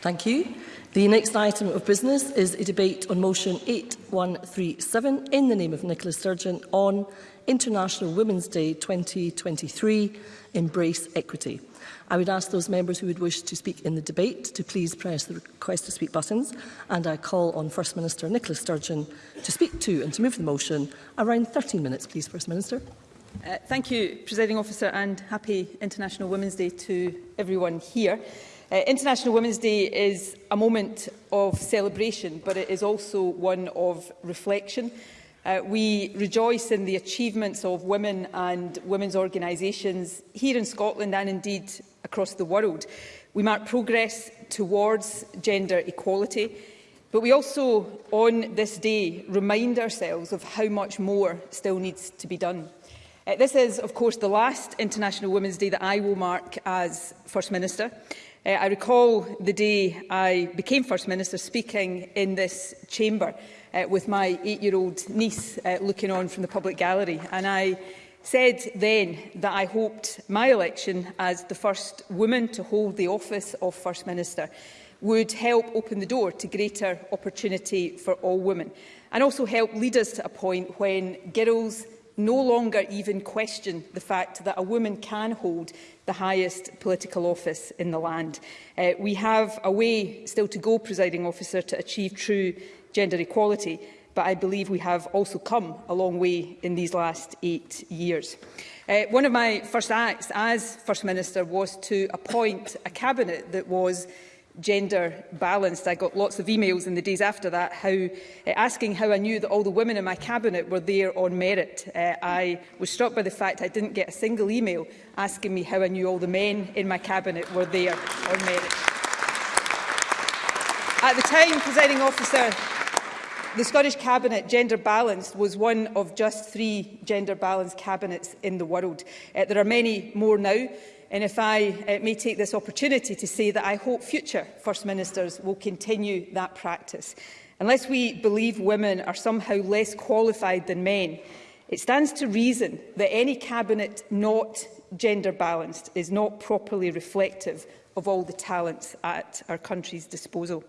Thank you. The next item of business is a debate on motion 8137 in the name of Nicola Sturgeon on International Women's Day 2023, Embrace Equity. I would ask those members who would wish to speak in the debate to please press the request to speak buttons and I call on First Minister Nicola Sturgeon to speak to and to move the motion. Around 13 minutes please First Minister. Uh, thank you Presiding Officer and happy International Women's Day to everyone here. Uh, International Women's Day is a moment of celebration, but it is also one of reflection. Uh, we rejoice in the achievements of women and women's organisations here in Scotland and indeed across the world. We mark progress towards gender equality, but we also on this day remind ourselves of how much more still needs to be done. Uh, this is, of course, the last International Women's Day that I will mark as First Minister. Uh, I recall the day I became First Minister speaking in this chamber uh, with my eight-year-old niece uh, looking on from the public gallery. And I said then that I hoped my election as the first woman to hold the office of First Minister would help open the door to greater opportunity for all women and also help lead us to a point when girls no longer even question the fact that a woman can hold the highest political office in the land. Uh, we have a way still to go, presiding officer, to achieve true gender equality, but I believe we have also come a long way in these last eight years. Uh, one of my first acts as First Minister was to appoint a cabinet that was gender balanced. I got lots of emails in the days after that how, uh, asking how I knew that all the women in my cabinet were there on merit. Uh, I was struck by the fact I didn't get a single email asking me how I knew all the men in my cabinet were there on merit. At the time, presiding officer, The Scottish Cabinet gender balanced was one of just three gender balanced cabinets in the world. Uh, there are many more now. And if I uh, may take this opportunity to say that I hope future First Ministers will continue that practice. Unless we believe women are somehow less qualified than men, it stands to reason that any cabinet not gender balanced is not properly reflective of all the talents at our country's disposal.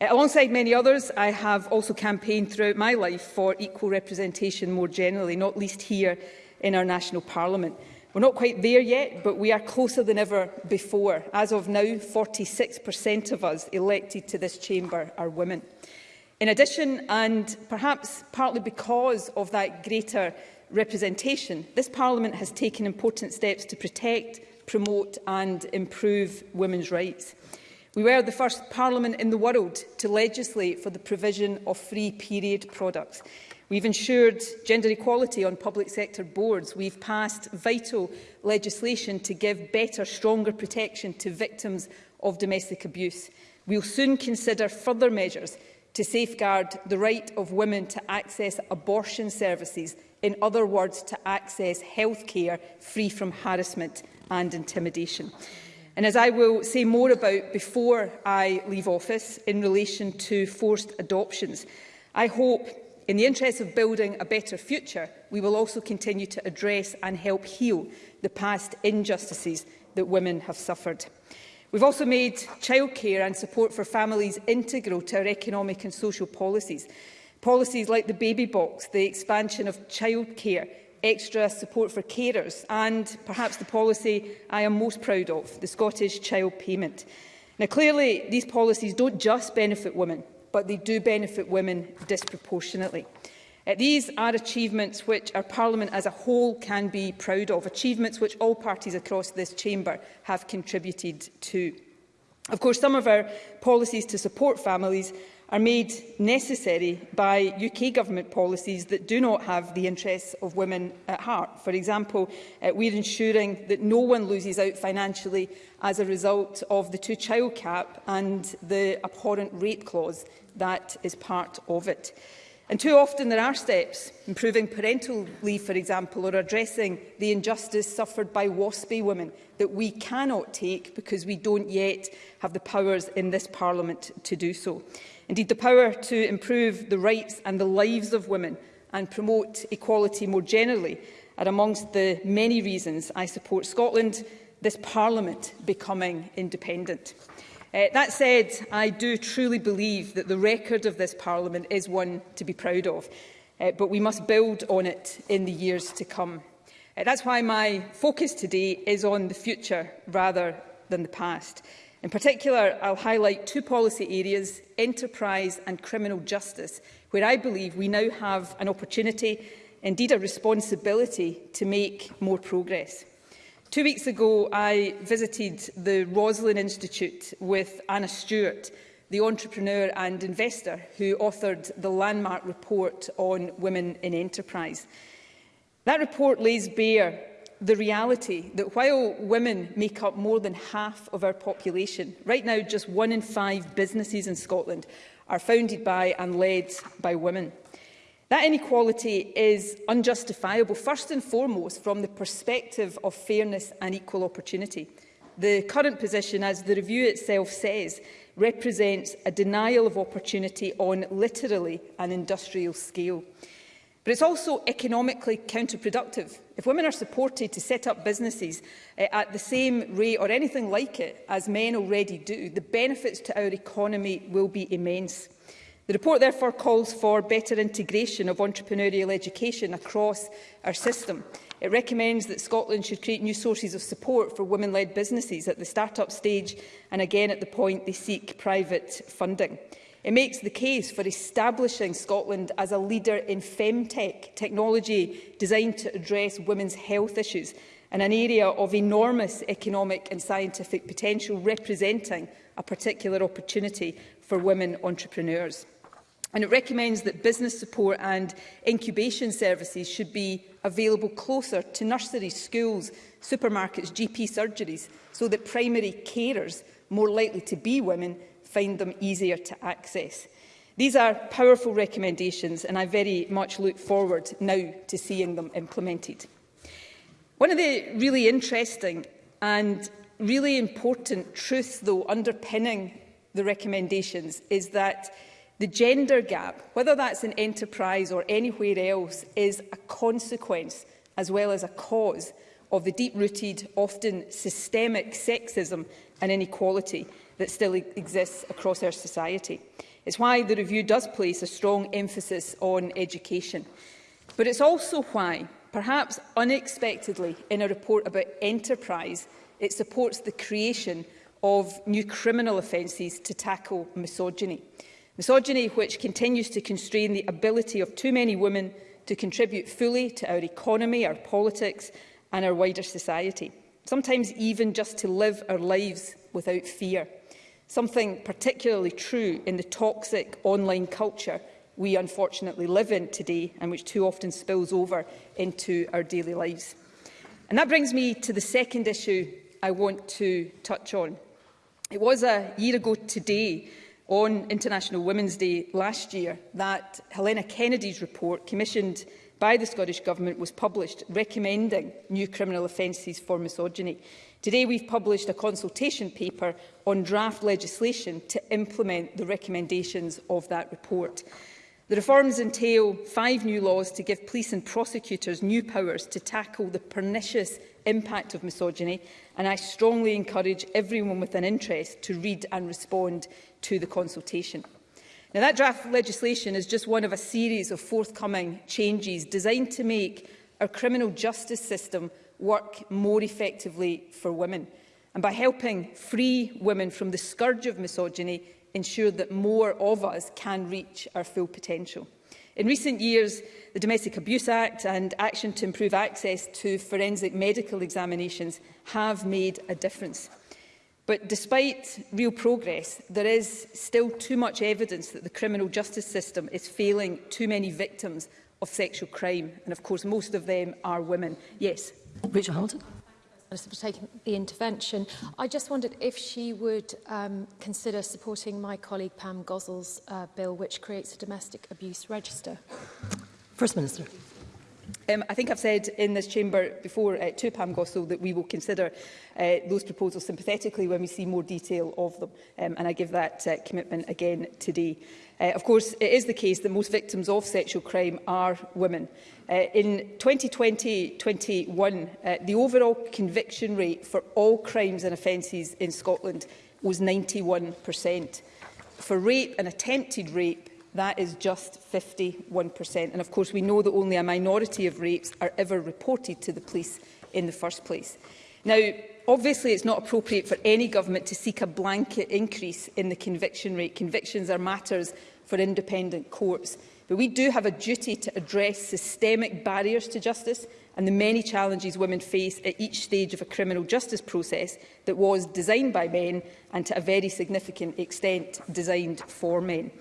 Uh, alongside many others, I have also campaigned throughout my life for equal representation more generally, not least here in our national parliament. We're not quite there yet, but we are closer than ever before. As of now, 46% of us elected to this chamber are women. In addition, and perhaps partly because of that greater representation, this Parliament has taken important steps to protect, promote and improve women's rights. We were the first Parliament in the world to legislate for the provision of free period products, We've ensured gender equality on public sector boards. We've passed vital legislation to give better, stronger protection to victims of domestic abuse. We'll soon consider further measures to safeguard the right of women to access abortion services, in other words, to access health care free from harassment and intimidation. And as I will say more about before I leave office in relation to forced adoptions, I hope In the interest of building a better future, we will also continue to address and help heal the past injustices that women have suffered. We've also made childcare and support for families integral to our economic and social policies. Policies like the baby box, the expansion of childcare, extra support for carers and perhaps the policy I am most proud of, the Scottish Child Payment. Now clearly these policies don't just benefit women, but they do benefit women disproportionately. Uh, these are achievements which our Parliament as a whole can be proud of, achievements which all parties across this chamber have contributed to. Of course, some of our policies to support families are made necessary by UK government policies that do not have the interests of women at heart. For example, uh, we're ensuring that no one loses out financially as a result of the two-child cap and the abhorrent rape clause that is part of it. And too often there are steps, improving parental leave, for example, or addressing the injustice suffered by WASPy women that we cannot take because we don't yet have the powers in this Parliament to do so. Indeed, the power to improve the rights and the lives of women and promote equality more generally are amongst the many reasons I support Scotland, this Parliament becoming independent. Uh, that said, I do truly believe that the record of this Parliament is one to be proud of, uh, but we must build on it in the years to come. Uh, that's why my focus today is on the future rather than the past. In particular, I'll highlight two policy areas, enterprise and criminal justice, where I believe we now have an opportunity, indeed a responsibility, to make more progress. Two weeks ago, I visited the Roslin Institute with Anna Stewart, the entrepreneur and investor who authored the landmark report on women in enterprise. That report lays bare the reality that while women make up more than half of our population, right now just one in five businesses in Scotland are founded by and led by women. That inequality is unjustifiable, first and foremost, from the perspective of fairness and equal opportunity. The current position, as the review itself says, represents a denial of opportunity on literally an industrial scale. But it's also economically counterproductive. If women are supported to set up businesses eh, at the same rate or anything like it as men already do, the benefits to our economy will be immense. The report therefore calls for better integration of entrepreneurial education across our system. It recommends that Scotland should create new sources of support for women-led businesses at the start-up stage and again at the point they seek private funding. It makes the case for establishing Scotland as a leader in femtech, technology designed to address women's health issues, and an area of enormous economic and scientific potential representing a particular opportunity for women entrepreneurs. And it recommends that business support and incubation services should be available closer to nurseries, schools, supermarkets, GP surgeries, so that primary carers, more likely to be women, find them easier to access. These are powerful recommendations and I very much look forward now to seeing them implemented. One of the really interesting and really important truths, though, underpinning the recommendations is that The gender gap, whether that's in enterprise or anywhere else, is a consequence as well as a cause of the deep-rooted, often systemic sexism and inequality that still e-, exists across our society. It's why the review does place a strong emphasis on education. But it's also why, perhaps unexpectedly in a report about enterprise, it supports the creation of new criminal offences to tackle misogyny. Misogyny which continues to constrain the ability of too many women to contribute fully to our economy, our politics and our wider society. Sometimes even just to live our lives without fear. Something particularly true in the toxic online culture we unfortunately live in today and which too often spills over into our daily lives. And that brings me to the second issue I want to touch on. It was a year ago today on International Women's Day last year that Helena Kennedy's report, commissioned by the Scottish Government, was published recommending new criminal offences for misogyny. Today we've published a consultation paper on draft legislation to implement the recommendations of that report. The reforms entail five new laws to give police and prosecutors new powers to tackle the pernicious impact of misogyny and I strongly encourage everyone with an interest to read and respond to the consultation. Now, that draft legislation is just one of a series of forthcoming changes designed to make our criminal justice system work more effectively for women and by helping free women from the scourge of misogyny ensure that more of us can reach our full potential. In recent years, the Domestic Abuse Act and action to improve access to forensic medical examinations have made a difference. But despite real progress, there is still too much evidence that the criminal justice system is failing too many victims of sexual crime. And of course, most of them are women. Yes. Rachel Hamilton. for taking the intervention. I just wondered if she would um, consider supporting my colleague Pam Gozel's uh, bill, which creates a domestic abuse register. First Minister. Um, I think I've said in this chamber before uh, to Pam Gossel that we will consider uh, those proposals sympathetically when we see more detail of them, um, and I give that uh, commitment again today. Uh, of course, it is the case that most victims of sexual crime are women. Uh, in 2020-21, uh, the overall conviction rate for all crimes and offences in Scotland was 91%. For rape and attempted rape, That is just 51%. And of course, we know that only a minority of rapes are ever reported to the police in the first place. Now, obviously it's not appropriate for any government to seek a blanket increase in the conviction rate. Convictions are matters for independent courts. But we do have a duty to address systemic barriers to justice and the many challenges women face at each stage of a criminal justice process that was designed by men and to a very significant extent designed for men.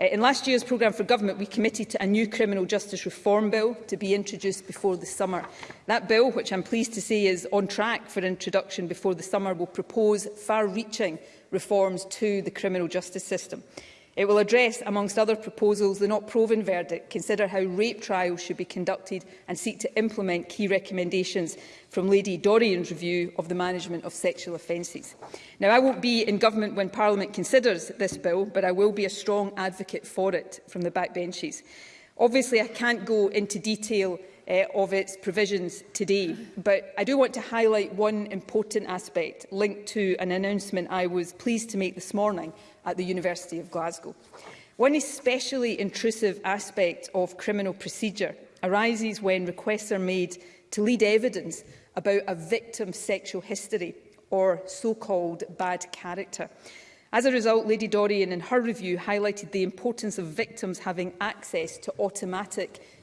Uh, in last year's programme for government, we committed to a new criminal justice reform bill to be introduced before the summer. That bill, which I'm pleased to say is on track for introduction before the summer, will propose far-reaching reforms to the criminal justice system. It will address, amongst other proposals, the not proven verdict, consider how rape trials should be conducted and seek to implement key recommendations from Lady Dorian's review of the management of sexual offences. Now, I won't be in government when Parliament considers this bill, but I will be a strong advocate for it from the backbenches. Obviously, I can't go into detail uh, of its provisions today. But I do want to highlight one important aspect linked to an announcement I was pleased to make this morning at the University of Glasgow. One especially intrusive aspect of criminal procedure arises when requests are made to lead evidence about a victim's sexual history or so-called bad character. As a result, Lady Dorian in her review highlighted the importance of victims having access to automatic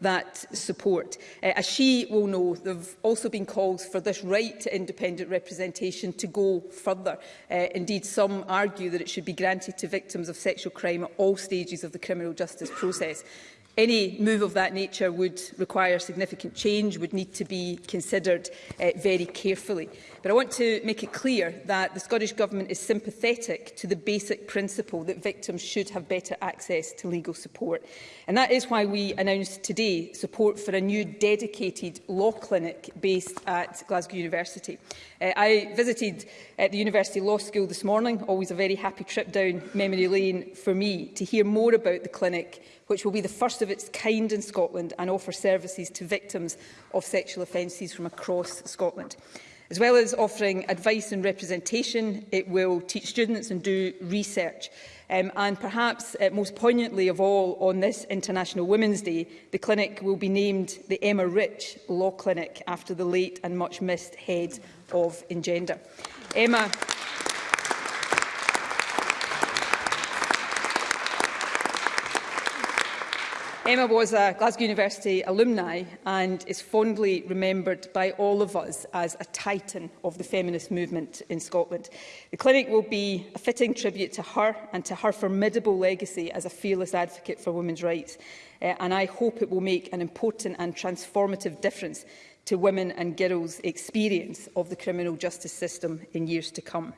that support. Uh, as she will know, there have also been calls for this right to independent representation to go further. Uh, indeed, some argue that it should be granted to victims of sexual crime at all stages of the criminal justice process. Any move of that nature would require significant change, would need to be considered uh, very carefully. But I want to make it clear that the Scottish Government is sympathetic to the basic principle that victims should have better access to legal support. And that is why we announced today support for a new dedicated law clinic based at Glasgow University. Uh, I visited at eh, the University Law School this morning, always a very happy trip down memory lane for me, to hear more about the clinic, which will be the first of its kind in Scotland and offer services to victims of sexual offences from across Scotland. As well as offering advice and representation, it will teach students and do research. Um, and perhaps uh, most poignantly of all, on this International Women's Day, the clinic will be named the Emma Rich Law Clinic after the late and much missed head of Engender. Emma Emma was a Glasgow University alumni and is fondly remembered by all of us as a titan of the feminist movement in Scotland. The clinic will be a fitting tribute to her and to her formidable legacy as a fearless advocate for women's rights. Uh, and I hope it will make an important and transformative difference to women and girls' experience of the criminal justice system in years to come.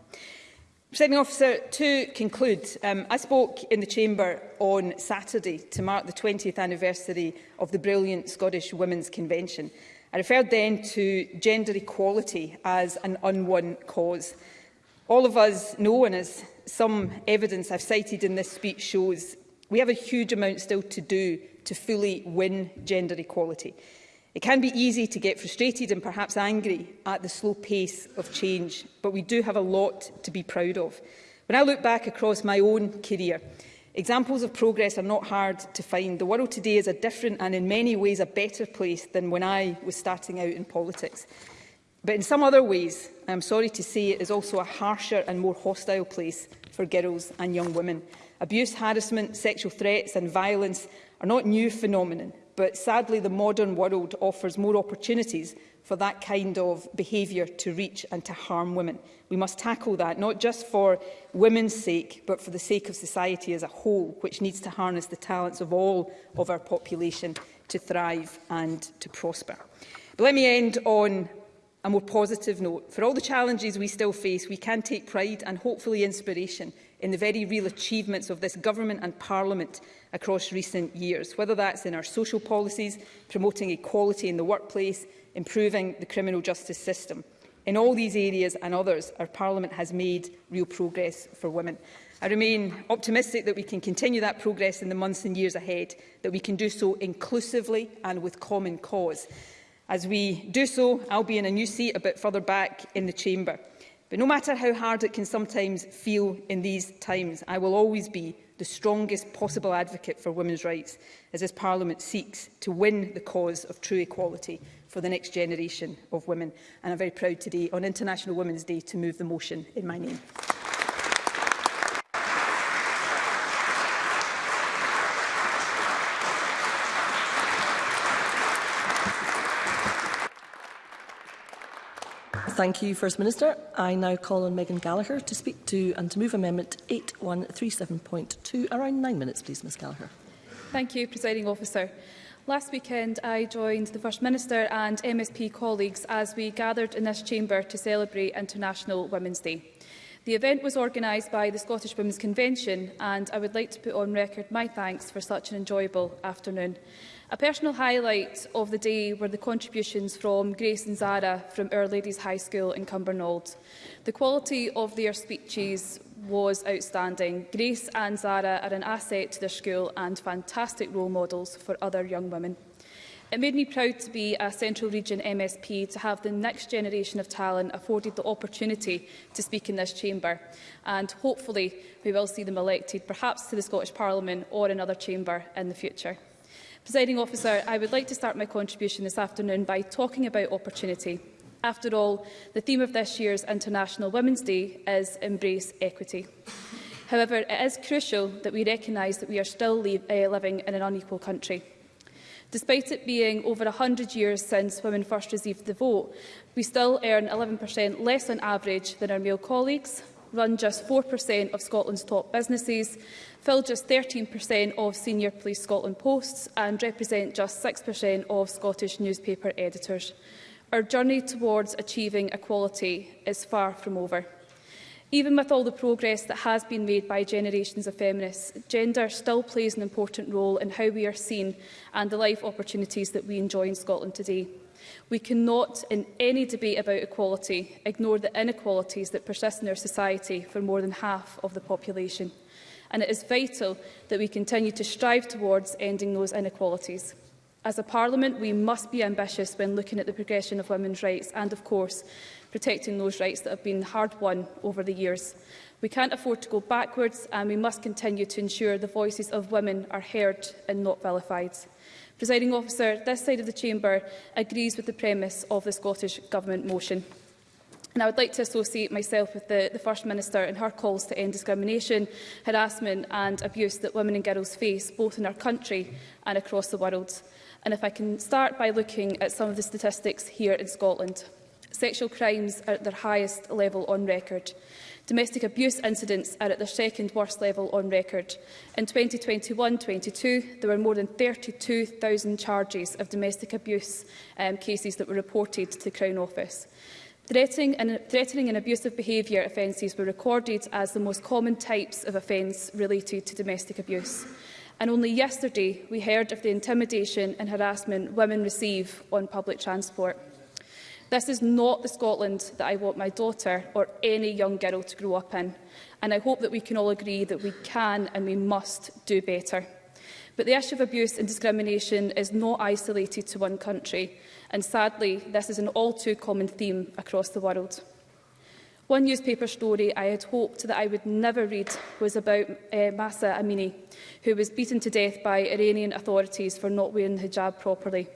Presiding officer, to conclude, um, I spoke in the Chamber on Saturday to mark the 20th anniversary of the brilliant Scottish Women's Convention. I referred then to gender equality as an unwon cause. All of us know, and as some evidence I've cited in this speech shows, we have a huge amount still to do to fully win gender equality. It can be easy to get frustrated and perhaps angry at the slow pace of change, but we do have a lot to be proud of. When I look back across my own career, examples of progress are not hard to find. The world today is a different and in many ways a better place than when I was starting out in politics. But in some other ways, I'm sorry to say, it is also a harsher and more hostile place for girls and young women. Abuse, harassment, sexual threats and violence are not new phenomenon. But sadly, the modern world offers more opportunities for that kind of behaviour to reach and to harm women. We must tackle that, not just for women's sake, but for the sake of society as a whole, which needs to harness the talents of all of our population to thrive and to prosper. But let me end on a more positive note. For all the challenges we still face, we can take pride and hopefully inspiration in the very real achievements of this government and parliament across recent years, whether that's in our social policies, promoting equality in the workplace, improving the criminal justice system. In all these areas and others, our Parliament has made real progress for women. I remain optimistic that we can continue that progress in the months and years ahead, that we can do so inclusively and with common cause. As we do so, I'll be in a new seat a bit further back in the Chamber. But no matter how hard it can sometimes feel in these times, I will always be the strongest possible advocate for women's rights as this Parliament seeks to win the cause of true equality for the next generation of women. And I'm very proud today, on International Women's Day, to move the motion in my name. Thank you, First Minister. I now call on Megan Gallagher to speak to and to move Amendment 8137.2. Around nine minutes, please, Ms Gallagher. Thank you, Presiding Officer. Last weekend, I joined the First Minister and MSP colleagues as we gathered in this chamber to celebrate International Women's Day. The event was organised by the Scottish Women's Convention and I would like to put on record my thanks for such an enjoyable afternoon. A personal highlight of the day were the contributions from Grace and Zara from Our Ladies High School in Cumbernauld. The quality of their speeches was outstanding. Grace and Zara are an asset to their school and fantastic role models for other young women. It made me proud to be a Central Region MSP to have the next generation of talent afforded the opportunity to speak in this chamber. And hopefully we will see them elected, perhaps to the Scottish Parliament or another chamber in the future. Presiding officer, I would like to start my contribution this afternoon by talking about opportunity. After all, the theme of this year's International Women's Day is Embrace Equity. However, it is crucial that we recognise that we are still uh, living in an unequal country. Despite it being over 100 years since women first received the vote, we still earn 11% less on average than our male colleagues, run just 4% of Scotland's top businesses, fill just 13% of senior Police Scotland posts and represent just 6% of Scottish newspaper editors. Our journey towards achieving equality is far from over. Even with all the progress that has been made by generations of feminists, gender still plays an important role in how we are seen and the life opportunities that we enjoy in Scotland today. We cannot, in any debate about equality, ignore the inequalities that persist in our society for more than half of the population. And it is vital that we continue to strive towards ending those inequalities. As a Parliament, we must be ambitious when looking at the progression of women's rights and, of course, protecting those rights that have been hard won over the years. We can't afford to go backwards and we must continue to ensure the voices of women are heard and not vilified. Presiding officer, this side of the chamber agrees with the premise of the Scottish Government motion. And I would like to associate myself with the, the First Minister and her calls to end discrimination, harassment and abuse that women and girls face both in our country and across the world. And if I can start by looking at some of the statistics here in Scotland. Sexual crimes are at their highest level on record. Domestic abuse incidents are at their second worst level on record. In 2021-22, there were more than 32,000 charges of domestic abuse um, cases that were reported to the Crown Office. Threatening and, threatening and abusive behaviour offences were recorded as the most common types of offence related to domestic abuse. And only yesterday we heard of the intimidation and harassment women receive on public transport. This is not the Scotland that I want my daughter or any young girl to grow up in. And I hope that we can all agree that we can and we must do better. But the issue of abuse and discrimination is not isolated to one country, and sadly, this is an all too common theme across the world. One newspaper story I had hoped that I would never read was about uh, eh, Masa Amini, who was beaten to death by Iranian authorities for not wearing hijab properly.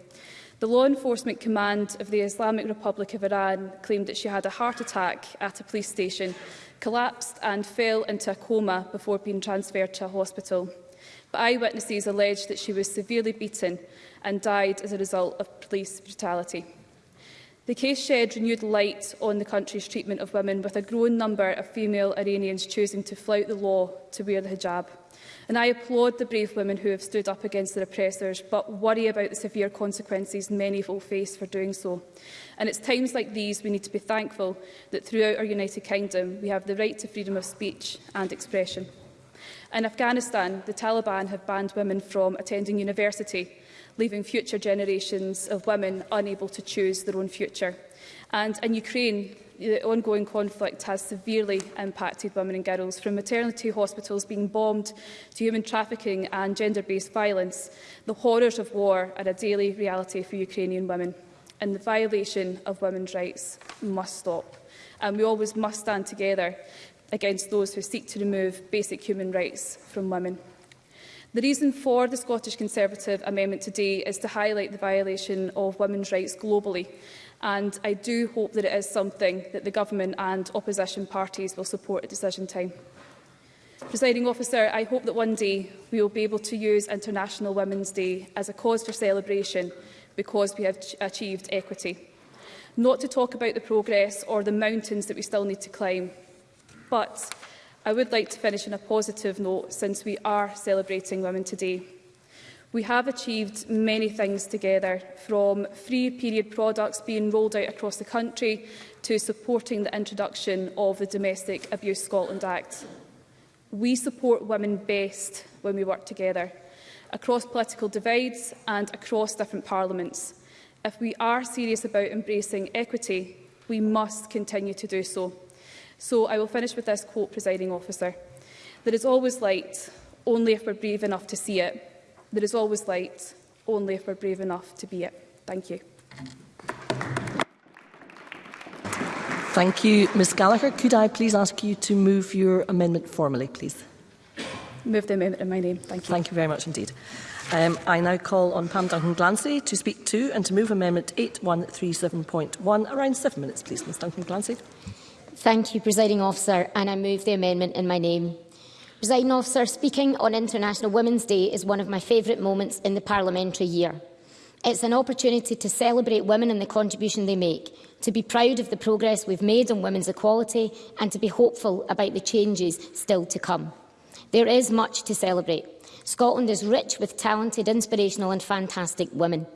The law enforcement command of the Islamic Republic of Iran claimed that she had a heart attack at a police station, collapsed and fell into a coma before being transferred to a hospital. But eyewitnesses alleged that she was severely beaten and died as a result of police brutality. The case shed renewed light on the country's treatment of women, with a growing number of female Iranians choosing to flout the law to wear the hijab. And I applaud the brave women who have stood up against their oppressors, but worry about the severe consequences many will face for doing so. And it's times like these we need to be thankful that throughout our United Kingdom we have the right to freedom of speech and expression. In Afghanistan, the Taliban have banned women from attending university, leaving future generations of women unable to choose their own future. And in Ukraine, the ongoing conflict has severely impacted women and girls, from maternity hospitals being bombed to human trafficking and gender-based violence. The horrors of war are a daily reality for Ukrainian women, and the violation of women's rights must stop. And we always must stand together against those who seek to remove basic human rights from women. The reason for the Scottish Conservative amendment today is to highlight the violation of women's rights globally and I do hope that it is something that the Government and opposition parties will support at decision time. Presiding officer, I hope that one day we will be able to use International Women's Day as a cause for celebration because we have achieved equity. Not to talk about the progress or the mountains that we still need to climb, but I would like to finish on a positive note since we are celebrating women today. We have achieved many things together, from free period products being rolled out across the country to supporting the introduction of the Domestic Abuse Scotland Act. We support women best when we work together, across political divides and across different parliaments. If we are serious about embracing equity, we must continue to do so. So I will finish with this quote, presiding officer. There is always light, only if we're brave enough to see it. There is always light, only if we're brave enough to be it. Thank you. Thank you, Ms Gallagher. Could I please ask you to move your amendment formally, please? Move the amendment in my name. Thank you. Thank you very much indeed. Um, I now call on Pam Duncan Glancy to speak to and to move Amendment 8137.1. Around seven minutes, please, Ms Duncan Glancy. Thank you, Presiding Officer, and I move the amendment in my name. Presiding officer, speaking on International Women's Day is one of my favourite moments in the parliamentary year. It's an opportunity to celebrate women and the contribution they make, to be proud of the progress we've made on women's equality and to be hopeful about the changes still to come. There is much to celebrate. Scotland is rich with talented, inspirational and fantastic women.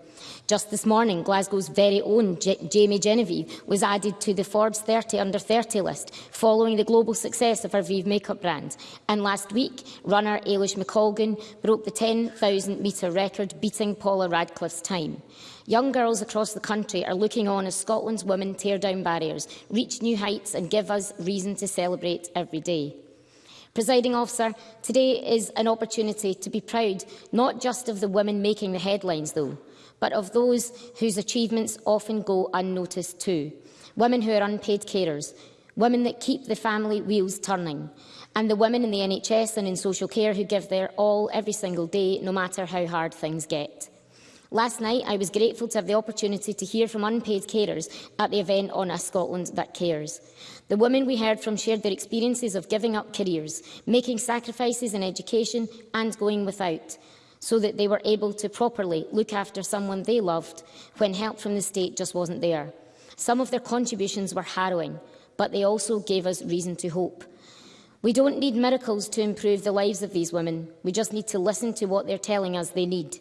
Just this morning, Glasgow's very own J Jamie Genevieve was added to the Forbes 30 under 30 list, following the global success of her Vive makeup brand. And last week, runner Ailish McColgan broke the 10,000 metre record, beating Paula Radcliffe's time. Young girls across the country are looking on as Scotland's women tear down barriers, reach new heights and give us reason to celebrate every day. Presiding officer, today is an opportunity to be proud not just of the women making the headlines though, but of those whose achievements often go unnoticed too. Women who are unpaid carers, women that keep the family wheels turning, and the women in the NHS and in social care who give their all every single day, no matter how hard things get. Last night, I was grateful to have the opportunity to hear from unpaid carers at the event on A Scotland That Cares. The women we heard from shared their experiences of giving up careers, making sacrifices in education and going without, so that they were able to properly look after someone they loved when help from the state just wasn't there. Some of their contributions were harrowing, but they also gave us reason to hope. We don't need miracles to improve the lives of these women. We just need to listen to what they're telling us they need.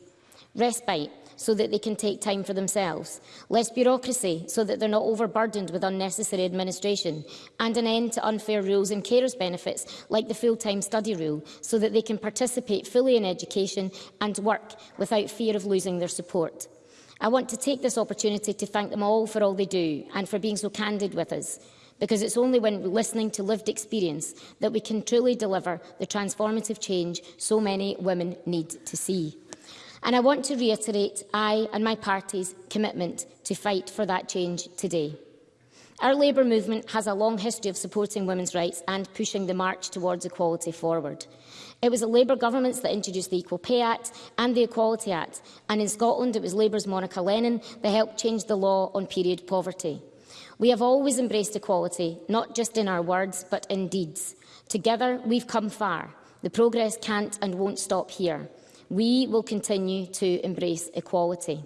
Respite, so that they can take time for themselves, less bureaucracy so that they're not overburdened with unnecessary administration, and an end to unfair rules in carers' benefits like the full-time study rule so that they can participate fully in education and work without fear of losing their support. I want to take this opportunity to thank them all for all they do and for being so candid with us because it's only when listening to lived experience that we can truly deliver the transformative change so many women need to see. And I want to reiterate I and my party's commitment to fight for that change today. Our Labour movement has a long history of supporting women's rights and pushing the march towards equality forward. It was the Labour governments that introduced the Equal Pay Act and the Equality Act, and in Scotland it was Labour's Monica Lennon that helped change the law on period poverty. We have always embraced equality, not just in our words, but in deeds. Together, we've come far. The progress can't and won't stop here we will continue to embrace equality.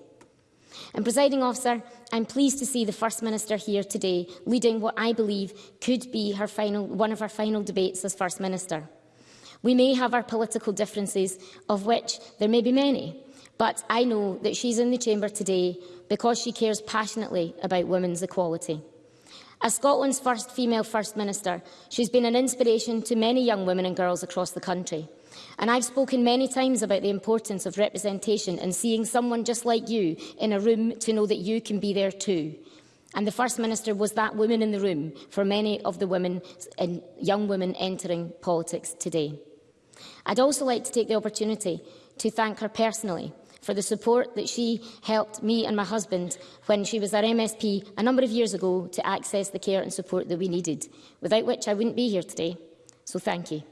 And, presiding officer, I'm pleased to see the First Minister here today leading what I believe could be her final, one of her final debates as First Minister. We may have our political differences, of which there may be many, but I know that she's in the chamber today because she cares passionately about women's equality. As Scotland's first female First Minister, she's been an inspiration to many young women and girls across the country. And I've spoken many times about the importance of representation and seeing someone just like you in a room to know that you can be there too. And the First Minister was that woman in the room for many of the women and young women entering politics today. I'd also like to take the opportunity to thank her personally for the support that she helped me and my husband when she was our MSP a number of years ago to access the care and support that we needed, without which I wouldn't be here today. So thank you.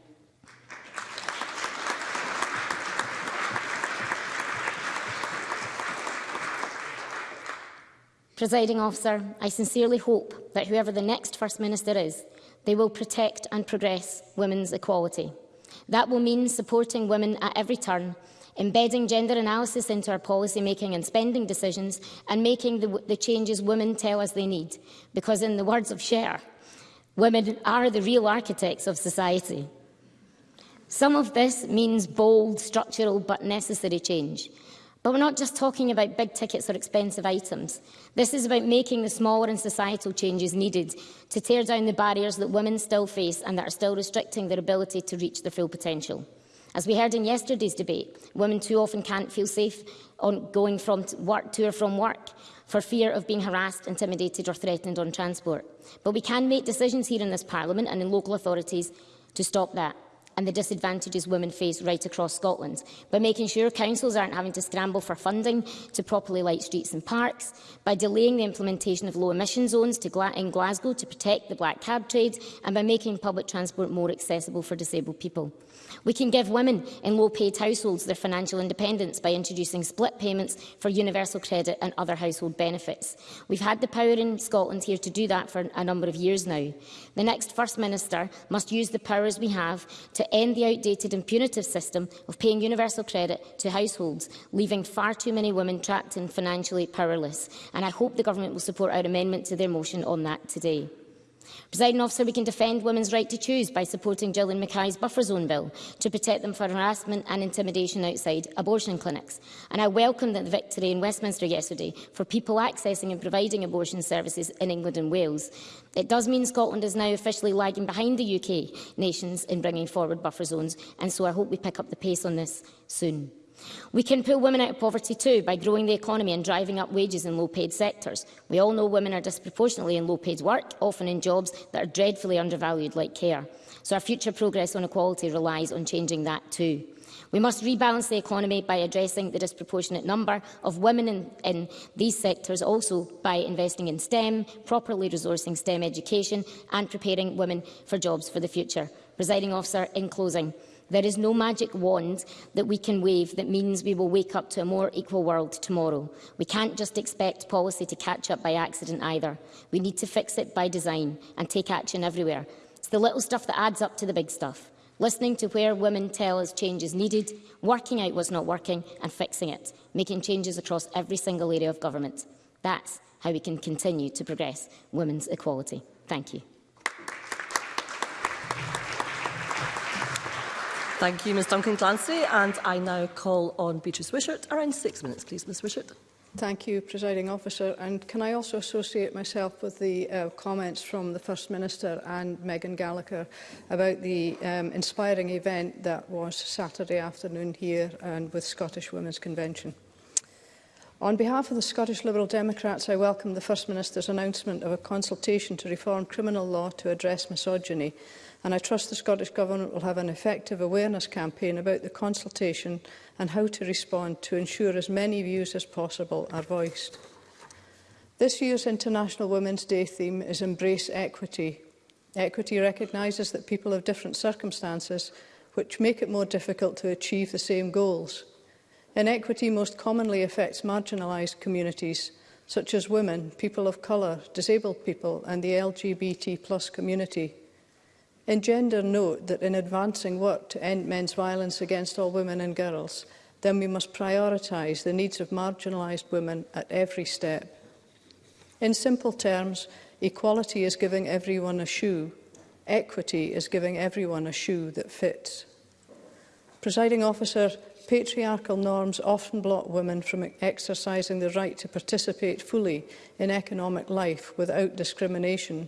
Presiding officer, I sincerely hope that whoever the next First Minister is, they will protect and progress women's equality. That will mean supporting women at every turn, embedding gender analysis into our policy making and spending decisions, and making the, the changes women tell us they need. Because in the words of Cher, women are the real architects of society. Some of this means bold, structural but necessary change. But we're not just talking about big tickets or expensive items. This is about making the smaller and societal changes needed to tear down the barriers that women still face and that are still restricting their ability to reach their full potential. As we heard in yesterday's debate, women too often can't feel safe on going from work to or from work for fear of being harassed, intimidated or threatened on transport. But we can make decisions here in this Parliament and in local authorities to stop that and the disadvantages women face right across Scotland, by making sure councils aren't having to scramble for funding to properly light streets and parks, by delaying the implementation of low-emission zones Gla in Glasgow to protect the black cab trade, and by making public transport more accessible for disabled people. We can give women in low-paid households their financial independence by introducing split payments for universal credit and other household benefits. We've had the power in Scotland here to do that for a number of years now. The next First Minister must use the powers we have to end the outdated and punitive system of paying universal credit to households, leaving far too many women trapped and financially powerless. And I hope the Government will support our amendment to their motion on that today. Presiding officer, we can defend women's right to choose by supporting Gillian Mackay's buffer zone bill to protect them from harassment and intimidation outside abortion clinics. And I welcome the victory in Westminster yesterday for people accessing and providing abortion services in England and Wales. It does mean Scotland is now officially lagging behind the UK nations in bringing forward buffer zones, and so I hope we pick up the pace on this soon. We can pull women out of poverty too by growing the economy and driving up wages in low-paid sectors. We all know women are disproportionately in low-paid work, often in jobs that are dreadfully undervalued like care. So our future progress on equality relies on changing that too. We must rebalance the economy by addressing the disproportionate number of women in, in these sectors, also by investing in STEM, properly resourcing STEM education and preparing women for jobs for the future. Presiding officer, in closing, There is no magic wand that we can wave that means we will wake up to a more equal world tomorrow. We can't just expect policy to catch up by accident either. We need to fix it by design and take action everywhere. It's the little stuff that adds up to the big stuff. Listening to where women tell us change is needed, working out what's not working and fixing it, making changes across every single area of government. That's how we can continue to progress women's equality. Thank you. Thank you, Ms Duncan Clancy. And I now call on Beatrice Wishart. Around six minutes, please, Ms Wishart. Thank you, Presiding Officer. And can I also associate myself with the uh, comments from the First Minister and Megan Gallagher about the um, inspiring event that was Saturday afternoon here and with Scottish Women's Convention. On behalf of the Scottish Liberal Democrats, I welcome the First Minister's announcement of a consultation to reform criminal law to address misogyny and I trust the Scottish Government will have an effective awareness campaign about the consultation and how to respond to ensure as many views as possible are voiced. This year's International Women's Day theme is Embrace Equity. Equity recognises that people have different circumstances which make it more difficult to achieve the same goals. Inequity most commonly affects marginalised communities, such as women, people of colour, disabled people and the LGBT plus community gender, note that in advancing work to end men's violence against all women and girls, then we must prioritise the needs of marginalised women at every step. In simple terms, equality is giving everyone a shoe. Equity is giving everyone a shoe that fits. Presiding officer, patriarchal norms often block women from exercising the right to participate fully in economic life without discrimination.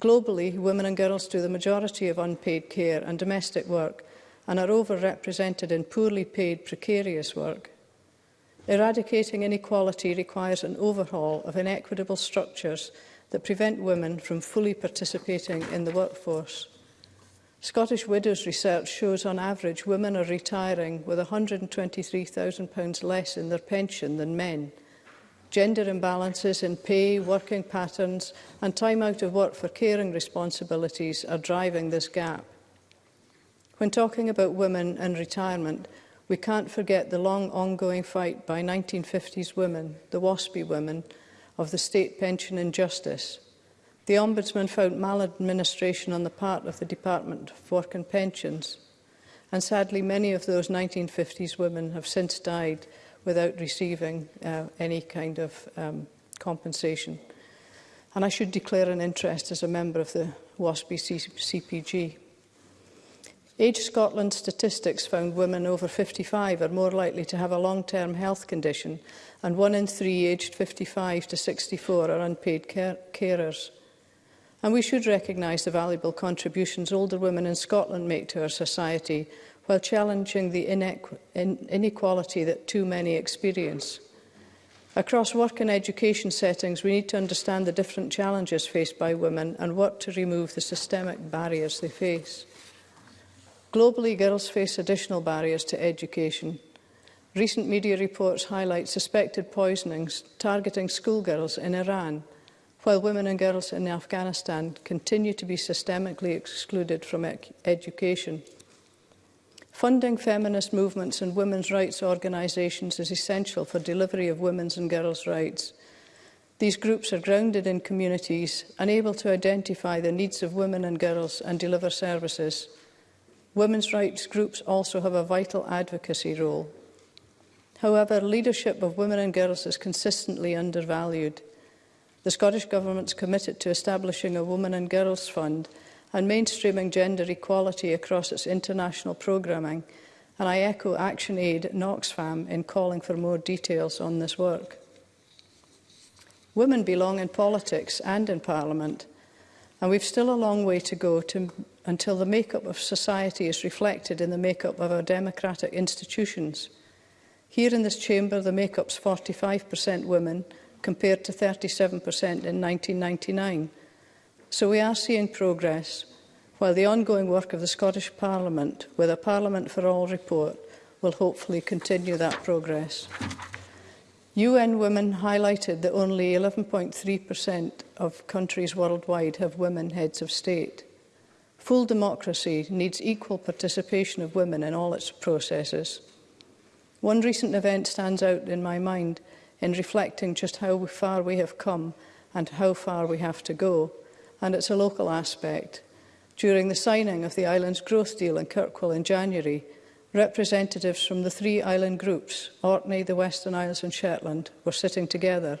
Globally, women and girls do the majority of unpaid care and domestic work and are overrepresented in poorly paid, precarious work. Eradicating inequality requires an overhaul of inequitable structures that prevent women from fully participating in the workforce. Scottish Widows research shows on average women are retiring with £123,000 less in their pension than men – gender imbalances in pay, working patterns and time out of work for caring responsibilities are driving this gap. When talking about women and retirement, we can't forget the long ongoing fight by 1950s women, the WASPI women, of the state pension injustice. The Ombudsman found maladministration on the part of the Department of Work and Pensions, and sadly many of those 1950s women have since died without receiving uh, any kind of um, compensation. And I should declare an interest as a member of the WASP CPG. Age Scotland statistics found women over 55 are more likely to have a long-term health condition and one in three aged 55 to 64 are unpaid car carers. And we should recognise the valuable contributions older women in Scotland make to our society while challenging the inequality that too many experience. Across work and education settings, we need to understand the different challenges faced by women and what to remove the systemic barriers they face. Globally, girls face additional barriers to education. Recent media reports highlight suspected poisonings targeting schoolgirls in Iran, while women and girls in Afghanistan continue to be systemically excluded from e-, education. Funding feminist movements and women's rights organisations is essential for delivery of women's and girls' rights. These groups are grounded in communities and able to identify the needs of women and girls and deliver services. Women's rights groups also have a vital advocacy role. However, leadership of women and girls is consistently undervalued. The Scottish Government's committed to establishing a Women and Girls Fund – and mainstreaming gender equality across its international programming, and I echo ActionAid and Oxfam in calling for more details on this work. Women belong in politics and in Parliament, and we've still a long way to go to, until the makeup of society is reflected in the makeup of our democratic institutions. Here in this chamber, the makeup's 45% women, compared to 37% in 1999, So we are seeing progress, while the ongoing work of the Scottish Parliament with a Parliament for All report will hopefully continue that progress. UN Women highlighted that only 11.3% of countries worldwide have women heads of state. Full democracy needs equal participation of women in all its processes. One recent event stands out in my mind in reflecting just how far we have come and how far we have to go and it's a local aspect. During the signing of the island's growth deal in Kirkwall in January, representatives from the three island groups, Orkney, the Western Isles and Shetland, were sitting together.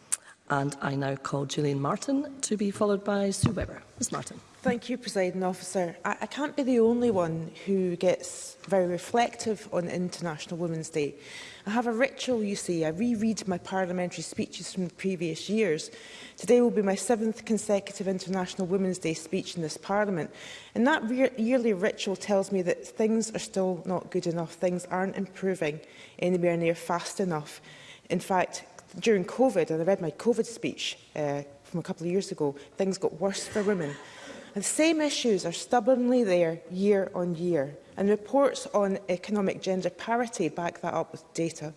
And I now call Gillian Martin to be followed by Sue Webber. Ms Martin. Thank you, Presiding Officer. I, I can't be the only one who gets very reflective on International Women's Day. I have a ritual, you see. I reread my parliamentary speeches from the previous years. Today will be my seventh consecutive International Women's Day speech in this Parliament. And that yearly ritual tells me that things are still not good enough. Things aren't improving anywhere near fast enough. In fact, during COVID, and I read my COVID speech uh, from a couple of years ago, things got worse for women. The same issues are stubbornly there year on year, and reports on economic gender parity back that up with data.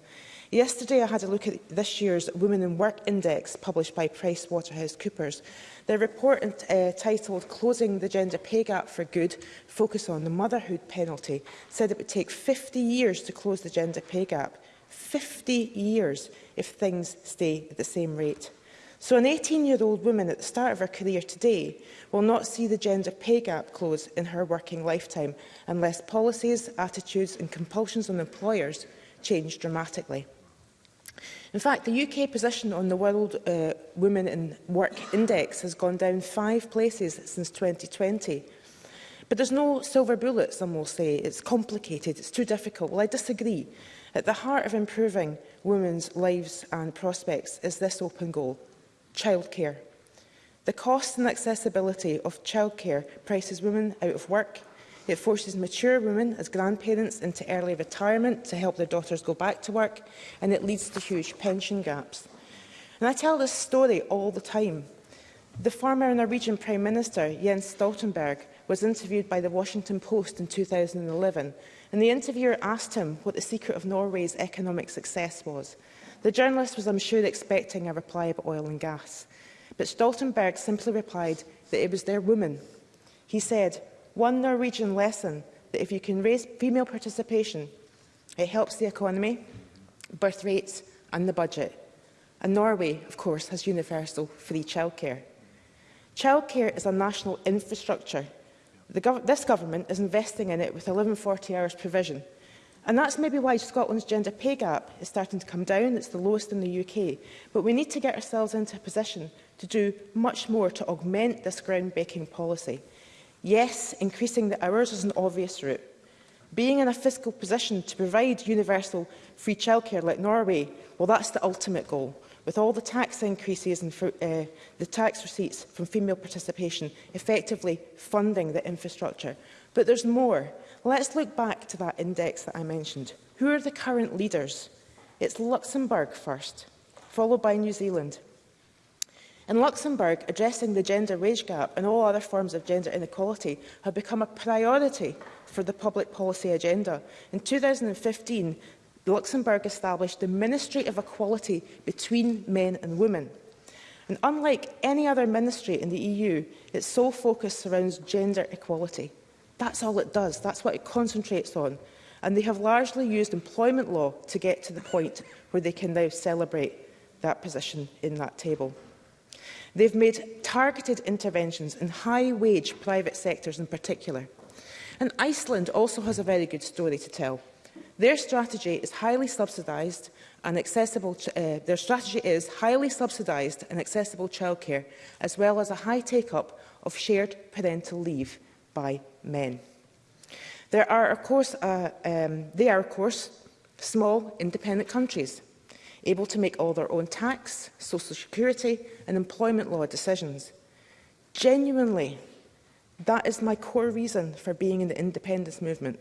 Yesterday, I had a look at this year's Women in Work Index published by PricewaterhouseCoopers. Their report uh, titled Closing the Gender Pay Gap for Good, focus on the motherhood penalty, said it would take 50 years to close the gender pay gap. 50 years if things stay at the same rate. So an 18-year-old woman at the start of her career today will not see the gender pay gap close in her working lifetime unless policies, attitudes and compulsions on employers change dramatically. In fact, the UK position on the World uh, Women in Work Index has gone down five places since 2020. But there's no silver bullet, some will say. It's complicated, it's too difficult. Well, I disagree. At the heart of improving women's lives and prospects is this open goal, childcare. The cost and accessibility of childcare prices women out of work. It forces mature women as grandparents into early retirement to help their daughters go back to work, and it leads to huge pension gaps. And I tell this story all the time. The former Norwegian Prime Minister, Jens Stoltenberg, was interviewed by the Washington Post in 2011, and the interviewer asked him what the secret of Norway's economic success was. The journalist was, I'm sure, expecting a reply about oil and gas. But Stoltenberg simply replied that it was their women. He said, one Norwegian lesson that if you can raise female participation, it helps the economy, birth rates and the budget. And Norway, of course, has universal free childcare. Childcare is a national infrastructure. Gov this government is investing in it with 1140 hours provision – And that's maybe why Scotland's gender pay gap is starting to come down. It's the lowest in the UK. But we need to get ourselves into a position to do much more to augment this groundbreaking policy. Yes, increasing the hours is an obvious route. Being in a fiscal position to provide universal free childcare like Norway, well, that's the ultimate goal. With all the tax increases and for, uh, eh, the tax receipts from female participation effectively funding the infrastructure. But there's more. Let's look back to that index that I mentioned. Who are the current leaders? It's Luxembourg first, followed by New Zealand. In Luxembourg, addressing the gender wage gap and all other forms of gender inequality have become a priority for the public policy agenda. In 2015, Luxembourg established the Ministry of Equality between men and women. And unlike any other ministry in the EU, its sole focus surrounds gender equality. That's all it does. That's what it concentrates on. And they have largely used employment law to get to the point where they can now celebrate that position in that table. They've made targeted interventions in high-wage private sectors in particular. And Iceland also has a very good story to tell. Their strategy is highly subsidised and accessible. Uh, their strategy is highly subsidised and accessible childcare, as well as a high take-up of shared parental leave, by men. There are, of course, uh, um, they are, of course, small, independent countries, able to make all their own tax, social security and employment law decisions. Genuinely, that is my core reason for being in the independence movement.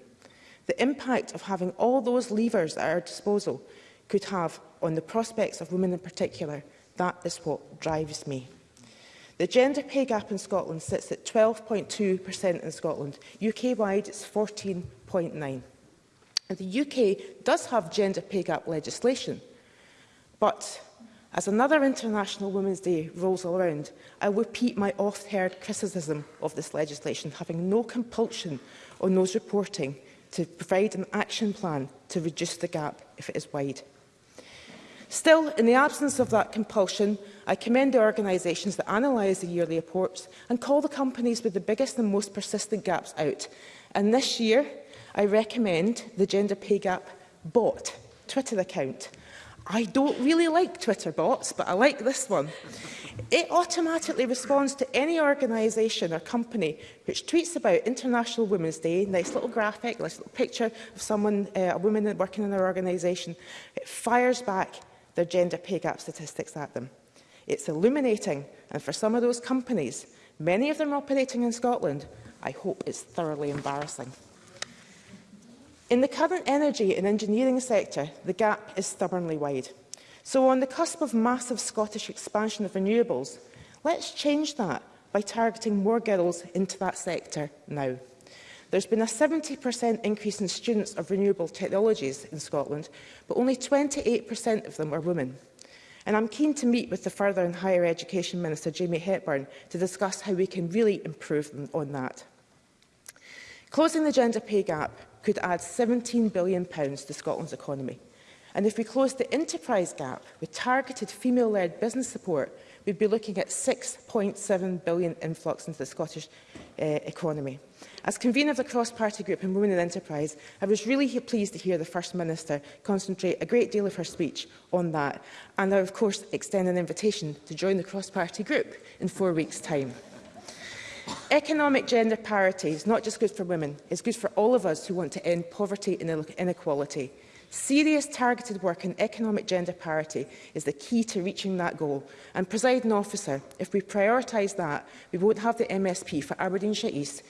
The impact of having all those levers at our disposal could have on the prospects of women in particular, that is what drives me. The gender pay gap in Scotland sits at 12.2% in Scotland. UK-wide, it's 14.9%. And the UK does have gender pay gap legislation, but as another International Women's Day rolls around, I repeat my oft-heard criticism of this legislation, having no compulsion on those reporting to provide an action plan to reduce the gap if it is wide. Still, in the absence of that compulsion, I commend the organisations that analyse the yearly reports and call the companies with the biggest and most persistent gaps out. And this year, I recommend the Gender Pay Gap bot Twitter account. I don't really like Twitter bots, but I like this one. It automatically responds to any organisation or company which tweets about International Women's Day, nice little graphic, nice little picture of someone, uh, a woman working in their organisation. It fires back their gender pay gap statistics at them. It's illuminating, and for some of those companies, many of them operating in Scotland, I hope it's thoroughly embarrassing. In the current energy and engineering sector, the gap is stubbornly wide. So on the cusp of massive Scottish expansion of renewables, let's change that by targeting more girls into that sector now. There's been a 70% increase in students of renewable technologies in Scotland, but only 28% of them are women. And I'm keen to meet with the Further and Higher Education Minister, Jamie Hepburn, to discuss how we can really improve on that. Closing the gender pay gap could add £17 billion to Scotland's economy. And if we close the enterprise gap with targeted female-led business support, we'd be looking at 6.7 billion influx into the Scottish uh, economy. As convener of the cross-party group in Women in Enterprise, I was really pleased to hear the First Minister concentrate a great deal of her speech on that, and I, of course, extend an invitation to join the cross-party group in four weeks' time. Economic gender parity is not just good for women, it's good for all of us who want to end poverty and inequality. Serious targeted work in economic gender parity is the key to reaching that goal. And, presiding officer, if we prioritise that, we won't have the MSP for Aberdeenshire East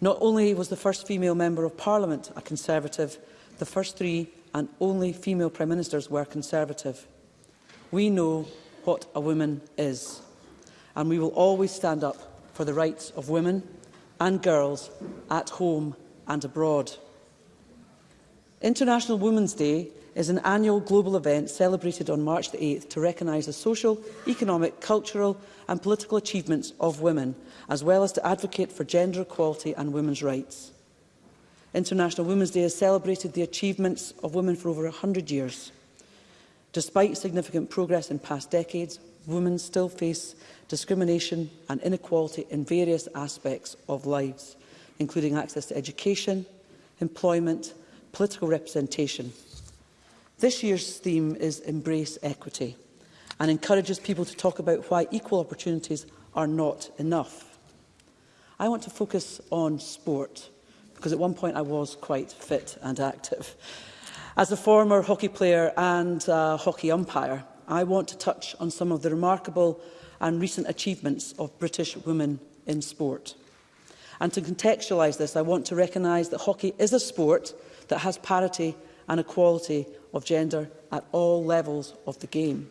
Not only was the first female Member of Parliament a Conservative, the first three and only female Prime Ministers were Conservative. We know what a woman is, and we will always stand up for the rights of women and girls at home and abroad. International Women's Day is an annual global event celebrated on March the 8th to recognise the social, economic, cultural and political achievements of women, as well as to advocate for gender equality and women's rights. International Women's Day has celebrated the achievements of women for over 100 years. Despite significant progress in past decades, women still face discrimination and inequality in various aspects of lives, including access to education, employment, political representation This year's theme is Embrace Equity and encourages people to talk about why equal opportunities are not enough. I want to focus on sport because at one point I was quite fit and active. As a former hockey player and uh, hockey umpire, I want to touch on some of the remarkable and recent achievements of British women in sport. And to contextualise this, I want to recognise that hockey is a sport that has parity and equality of gender at all levels of the game.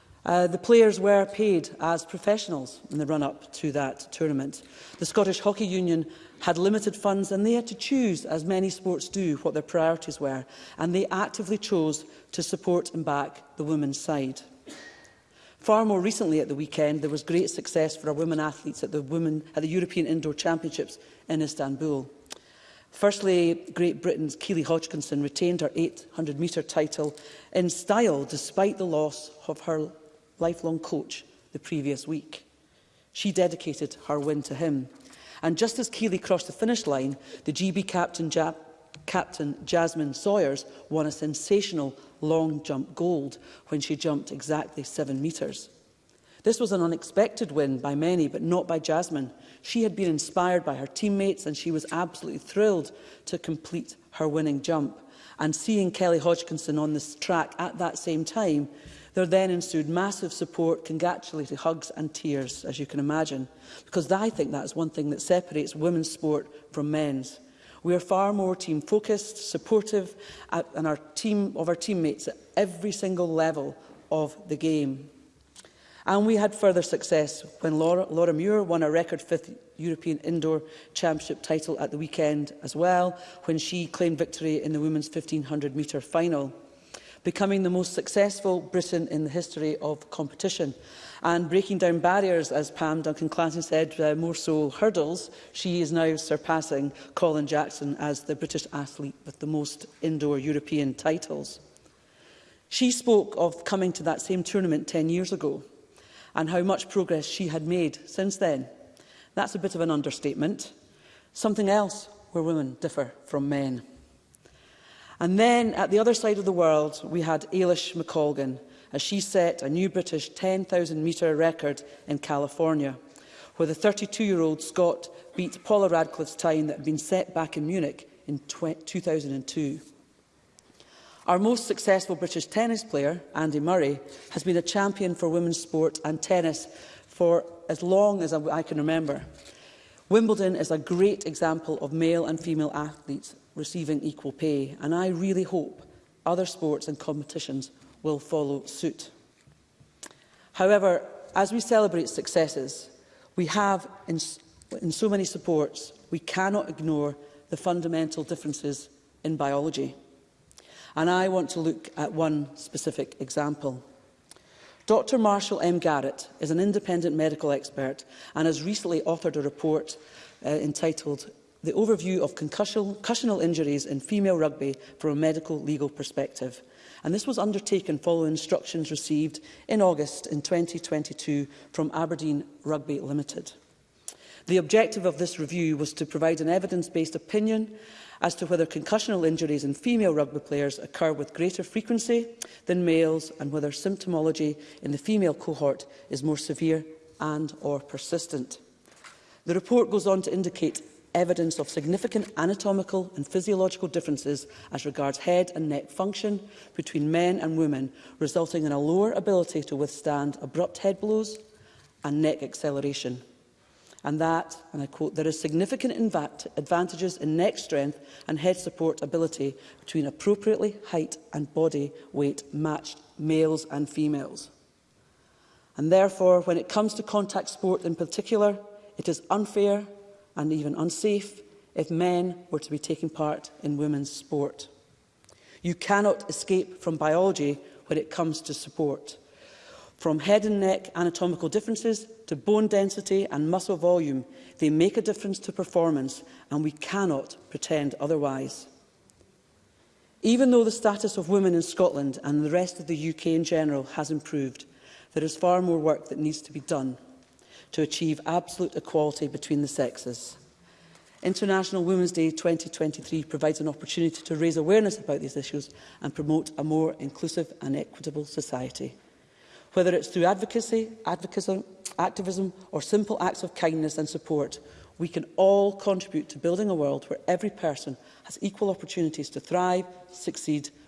Uh, the players were paid as professionals in the run-up to that tournament. The Scottish Hockey Union had limited funds and they had to choose, as many sports do, what their priorities were, and they actively chose to support and back the women's side. Far more recently at the weekend, there was great success for our women athletes at the, women, at the European Indoor Championships in Istanbul. Firstly, Great Britain's Keely Hodgkinson retained her 800-metre title in style despite the loss of her lifelong coach the previous week. She dedicated her win to him. And just as Keeley crossed the finish line, the GB captain, ja captain Jasmine Sawyers won a sensational long jump gold when she jumped exactly seven metres. This was an unexpected win by many, but not by Jasmine. She had been inspired by her teammates and she was absolutely thrilled to complete her winning jump. And seeing Kelly Hodgkinson on this track at that same time, There then ensued massive support, congratulatory hugs and tears, as you can imagine, because I think that's one thing that separates women's sport from men's. We are far more team-focused, supportive, uh, and our team of our teammates at every single level of the game. And we had further success when Laura, Laura Muir won a record fifth European Indoor Championship title at the weekend as well, when she claimed victory in the women's 1500 metre final becoming the most successful Britain in the history of competition. And breaking down barriers, as Pam Duncan-Clanton said, uh, more so hurdles, she is now surpassing Colin Jackson as the British athlete with the most indoor European titles. She spoke of coming to that same tournament 10 years ago and how much progress she had made since then. That's a bit of an understatement. Something else where women differ from men. And then at the other side of the world, we had Eilish McColgan, as she set a new British 10,000-metre record in California, where the 32-year-old Scot beat Paula Radcliffe's time that had been set back in Munich in 2002. Our most successful British tennis player, Andy Murray, has been a champion for women's sport and tennis for as long as I can remember. Wimbledon is a great example of male and female athletes receiving equal pay, and I really hope other sports and competitions will follow suit. However, as we celebrate successes, we have in, in so many supports, we cannot ignore the fundamental differences in biology. And I want to look at one specific example. Dr Marshall M Garrett is an independent medical expert and has recently authored a report uh, entitled the overview of concussional injuries in female rugby from a medical legal perspective. And this was undertaken following instructions received in August in 2022 from Aberdeen Rugby Limited. The objective of this review was to provide an evidence-based opinion as to whether concussional injuries in female rugby players occur with greater frequency than males and whether symptomology in the female cohort is more severe and or persistent. The report goes on to indicate evidence of significant anatomical and physiological differences as regards head and neck function between men and women, resulting in a lower ability to withstand abrupt head blows and neck acceleration. And that, and I quote, there is significant advantages in neck strength and head support ability between appropriately height and body weight matched males and females. And therefore, when it comes to contact sport in particular, it is unfair and even unsafe if men were to be taking part in women's sport. You cannot escape from biology when it comes to support. From head and neck anatomical differences to bone density and muscle volume, they make a difference to performance and we cannot pretend otherwise. Even though the status of women in Scotland and the rest of the UK in general has improved, there is far more work that needs to be done to achieve absolute equality between the sexes. International Women's Day 2023 provides an opportunity to raise awareness about these issues and promote a more inclusive and equitable society. Whether it's through advocacy, advocism, activism or simple acts of kindness and support, we can all contribute to building a world where every person has equal opportunities to thrive, succeed,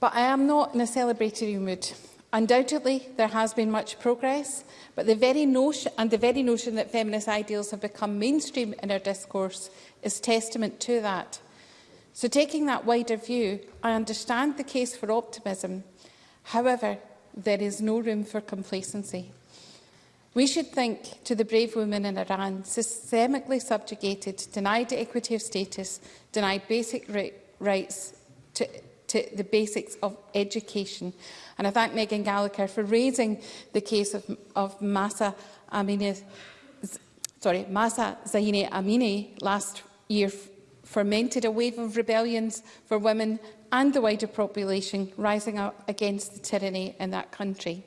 But I am not in a celebratory mood. Undoubtedly, there has been much progress, but the very notion and the very notion that feminist ideals have become mainstream in our discourse is testament to that. So taking that wider view, I understand the case for optimism. However, there is no room for complacency. We should think to the brave women in Iran, systemically subjugated, denied equity of status, denied basic rights to to the basics of education. And I thank Megan Gallagher for raising the case of, of Masa Amini, sorry, Masa Zahine Amini last year fermented a wave of rebellions for women and the wider population rising up against the tyranny in that country.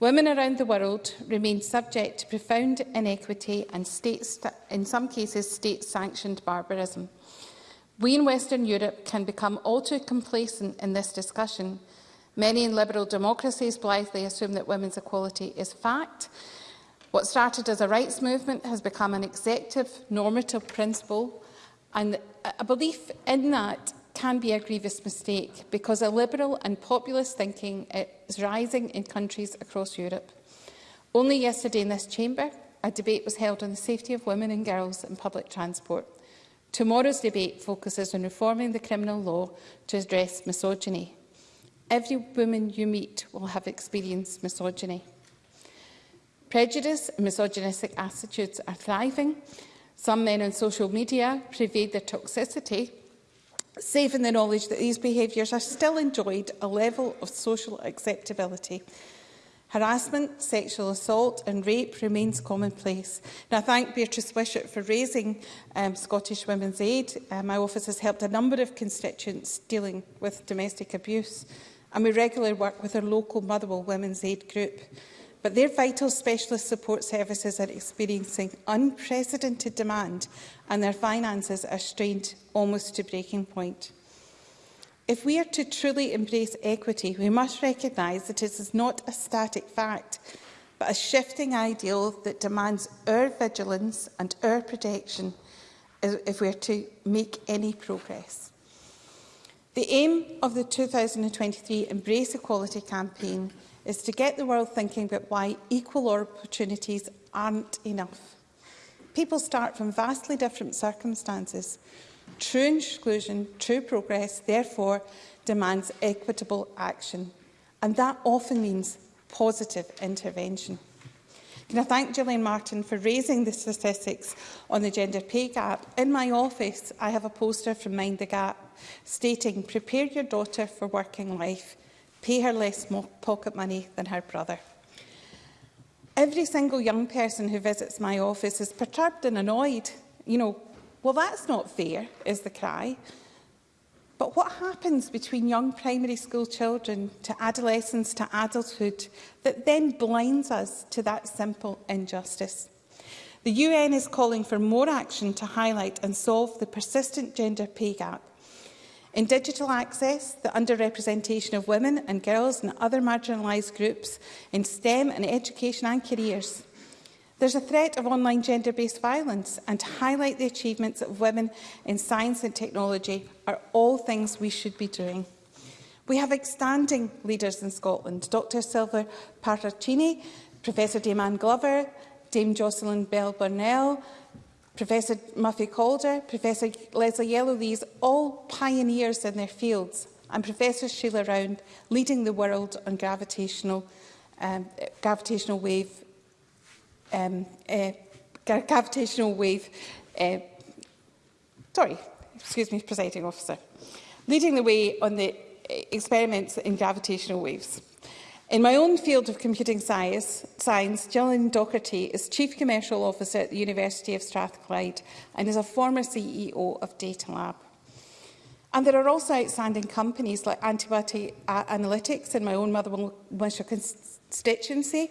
Women around the world remain subject to profound inequity and, states, in some cases, state-sanctioned barbarism. We in Western Europe can become all too complacent in this discussion. Many in liberal democracies blithely assume that women's equality is fact. What started as a rights movement has become an executive, normative principle, and a belief in that can be a grievous mistake because a liberal and populist thinking is rising in countries across Europe. Only yesterday in this chamber, a debate was held on the safety of women and girls in public transport. Tomorrow's debate focuses on reforming the criminal law to address misogyny. Every woman you meet will have experienced misogyny. Prejudice and misogynistic attitudes are thriving. Some men on social media pervade their toxicity, safe in the knowledge that these behaviours are still enjoyed a level of social acceptability Harassment, sexual assault and rape remains commonplace. And I thank Beatrice Wishart for raising um, Scottish Women's Aid. Uh, my office has helped a number of constituents dealing with domestic abuse and we regularly work with our local Motherwell Women's Aid group. But their vital specialist support services are experiencing unprecedented demand and their finances are strained almost to breaking point. If we are to truly embrace equity, we must recognise that it is not a static fact, but a shifting ideal that demands our vigilance and our protection if we are to make any progress. The aim of the 2023 Embrace Equality campaign is to get the world thinking about why equal opportunities aren't enough. People start from vastly different circumstances, True inclusion, true progress, therefore, demands equitable action. And that often means positive intervention. Can I thank Gillian Martin for raising the statistics on the gender pay gap? In my office, I have a poster from Mind the Gap stating, prepare your daughter for working life, pay her less pocket money than her brother. Every single young person who visits my office is perturbed and annoyed. You know, Well, that's not fair, is the cry. But what happens between young primary school children to adolescence to adulthood that then blinds us to that simple injustice? The UN is calling for more action to highlight and solve the persistent gender pay gap. In digital access, the underrepresentation of women and girls and other marginalised groups in STEM and education and careers, There's a threat of online gender-based violence, and to highlight the achievements of women in science and technology are all things we should be doing. We have outstanding leaders in Scotland, Dr Silver Paracini, Professor Damon Glover, Dame Jocelyn Bell Burnell, Professor Muffy Calder, Professor Leslie Yellowlees, all pioneers in their fields, and Professor Sheila Round leading the world on gravitational, um, gravitational wave um, uh, gravitational wave. Uh, sorry, excuse me, presiding officer. Leading the way on the uh, experiments in gravitational waves. In my own field of computing science, science, Gillian Doherty is Chief Commercial Officer at the University of Strathclyde and is a former CEO of Datalab. And there are also outstanding companies like Antibody Analytics in my own Motherwell constituency,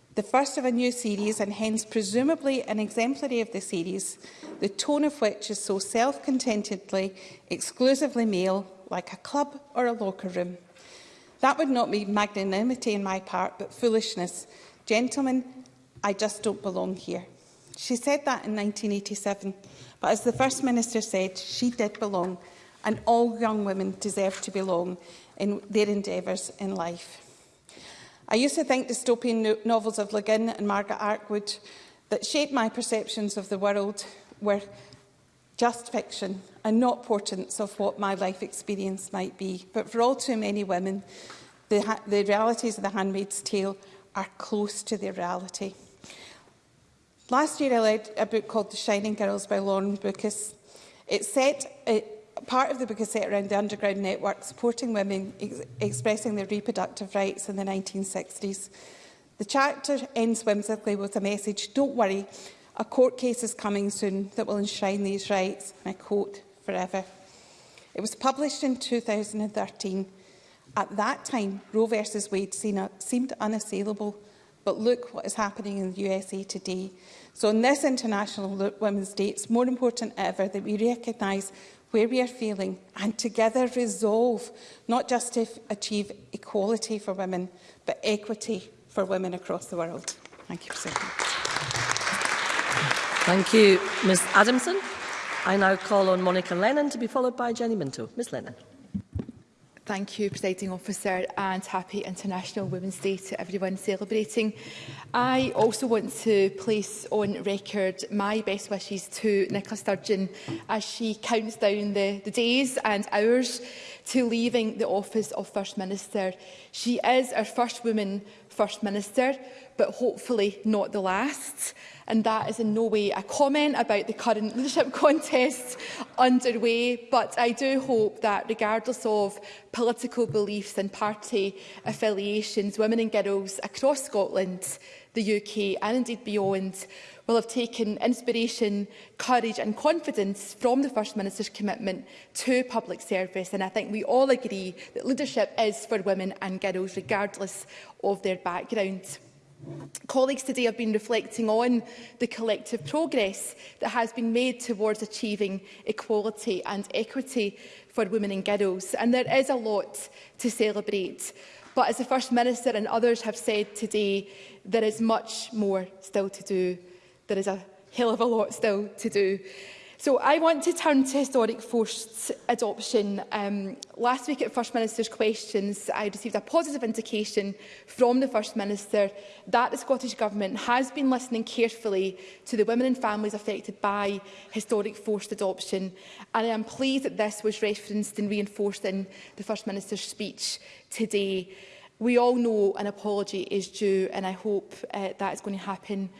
the first of a new series and hence presumably an exemplary of the series, the tone of which is so self-contentedly, exclusively male, like a club or a locker room. That would not be magnanimity on my part, but foolishness. Gentlemen, I just don't belong here. She said that in 1987, but as the First Minister said, she did belong, and all young women deserve to belong in their endeavours in life. I used to think dystopian no novels of Le Guin and Margaret Atwood that shaped my perceptions of the world were just fiction and not portents of what my life experience might be. But for all too many women, the, the realities of The Handmaid's Tale are close to their reality. Last year I read a book called The Shining Girls by Lauren Bucus. It's set part of the Bagassette around the underground network supporting women ex expressing their reproductive rights in the 1960s. The chapter ends whimsically with a message, don't worry, a court case is coming soon that will enshrine these rights, and I quote, forever. It was published in 2013. At that time, Roe versus Wade seemed unassailable, but look what is happening in the USA today. So on this International Women's Day, it's more important ever that we recognise where we are failing and together resolve not just to achieve equality for women, but equity for women across the world. Thank you for Thank you, Ms Adamson. I now call on Monica Lennon to be followed by Jenny Minto. Ms Lennon. Thank you, Presiding Officer, and happy International Women's Day to everyone celebrating. I also want to place on record my best wishes to Nicola Sturgeon as she counts down the, the days and hours to leaving the office of First Minister. She is our first woman First Minister, but hopefully not the last. And that is in no way a comment about the current leadership contest underway, but I do hope that regardless of political beliefs and party affiliations, women and girls across Scotland, the UK and indeed beyond will have taken inspiration, courage and confidence from the First Minister's commitment to public service. And I think we all agree that leadership is for women and girls, regardless of their background. Colleagues today have been reflecting on the collective progress that has been made towards achieving equality and equity for women and girls, and there is a lot to celebrate. But as the First Minister and others have said today, there is much more still to do. There is a hell of a lot still to do. So I want to turn to historic forced adoption. Um, last week at First Minister's questions, I received a positive indication from the First Minister that the Scottish Government has been listening carefully to the women and families affected by historic forced adoption. And I am pleased that this was referenced and reinforced in the First Minister's speech today. We all know an apology is due and I hope uh, that is going to happen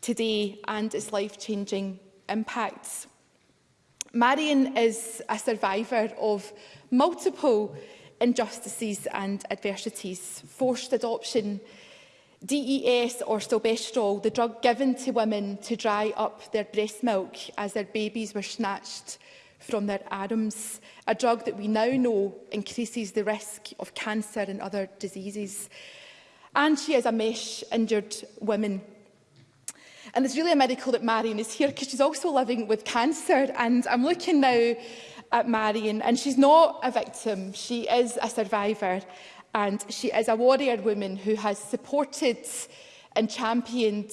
today and its life-changing impacts. Marion is a survivor of multiple injustices and adversities, forced adoption, DES or stilbestrol, the drug given to women to dry up their breast milk as their babies were snatched from their arms, a drug that we now know increases the risk of cancer and other diseases. And she is a mesh injured woman And it's really a miracle that Marion is here because she's also living with cancer. And I'm looking now at Marion and she's not a victim. She is a survivor and she is a warrior woman who has supported and championed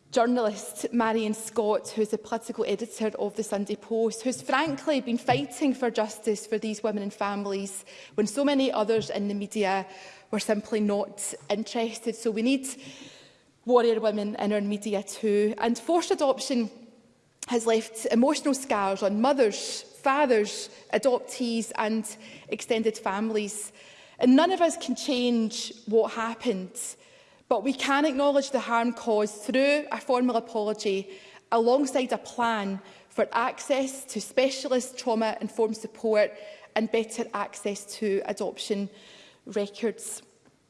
journalist Marion Scott, who is the political editor of the Sunday Post, who's frankly been fighting for justice for these women and families when so many others in the media were simply not interested. So we need warrior women in our media too. And forced adoption has left emotional scars on mothers, fathers, adoptees and extended families. And none of us can change what happened, but we can acknowledge the harm caused through a formal apology alongside a plan for access to specialist trauma-informed support and better access to adoption records.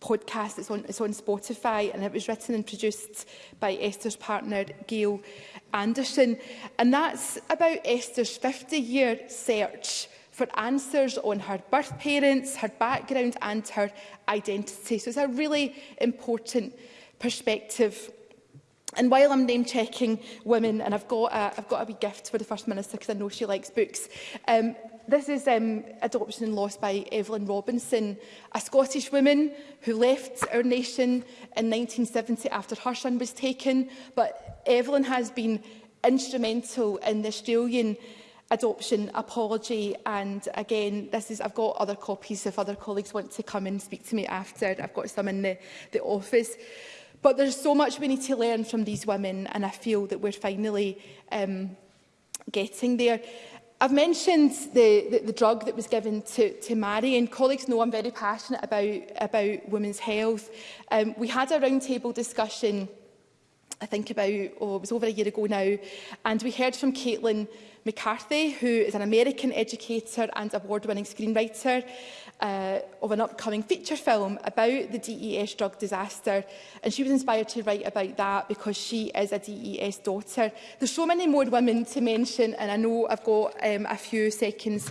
podcast. It's on, it's on Spotify and it was written and produced by Esther's partner, Gail Anderson. And that's about Esther's 50-year search for answers on her birth parents, her background and her identity. So it's a really important perspective. And while I'm name checking women, and I've got a, I've got a wee gift for the First Minister because I know she likes books, um, this is um, Adoption and Loss by Evelyn Robinson, a Scottish woman who left our nation in 1970 after her son was taken. But Evelyn has been instrumental in the Australian adoption apology and again this is I've got other copies if other colleagues want to come and speak to me after I've got some in the, the office but there's so much we need to learn from these women and I feel that we're finally um, getting there. I've mentioned the, the, the drug that was given to, to Mary, and colleagues know I'm very passionate about, about women's health. Um, we had a roundtable discussion, I think about, oh, it was over a year ago now, and we heard from Caitlin McCarthy, who is an American educator and award-winning screenwriter uh, of an upcoming feature film about the DES drug disaster. And she was inspired to write about that because she is a DES daughter. There's so many more women to mention, and I know I've got um, a few seconds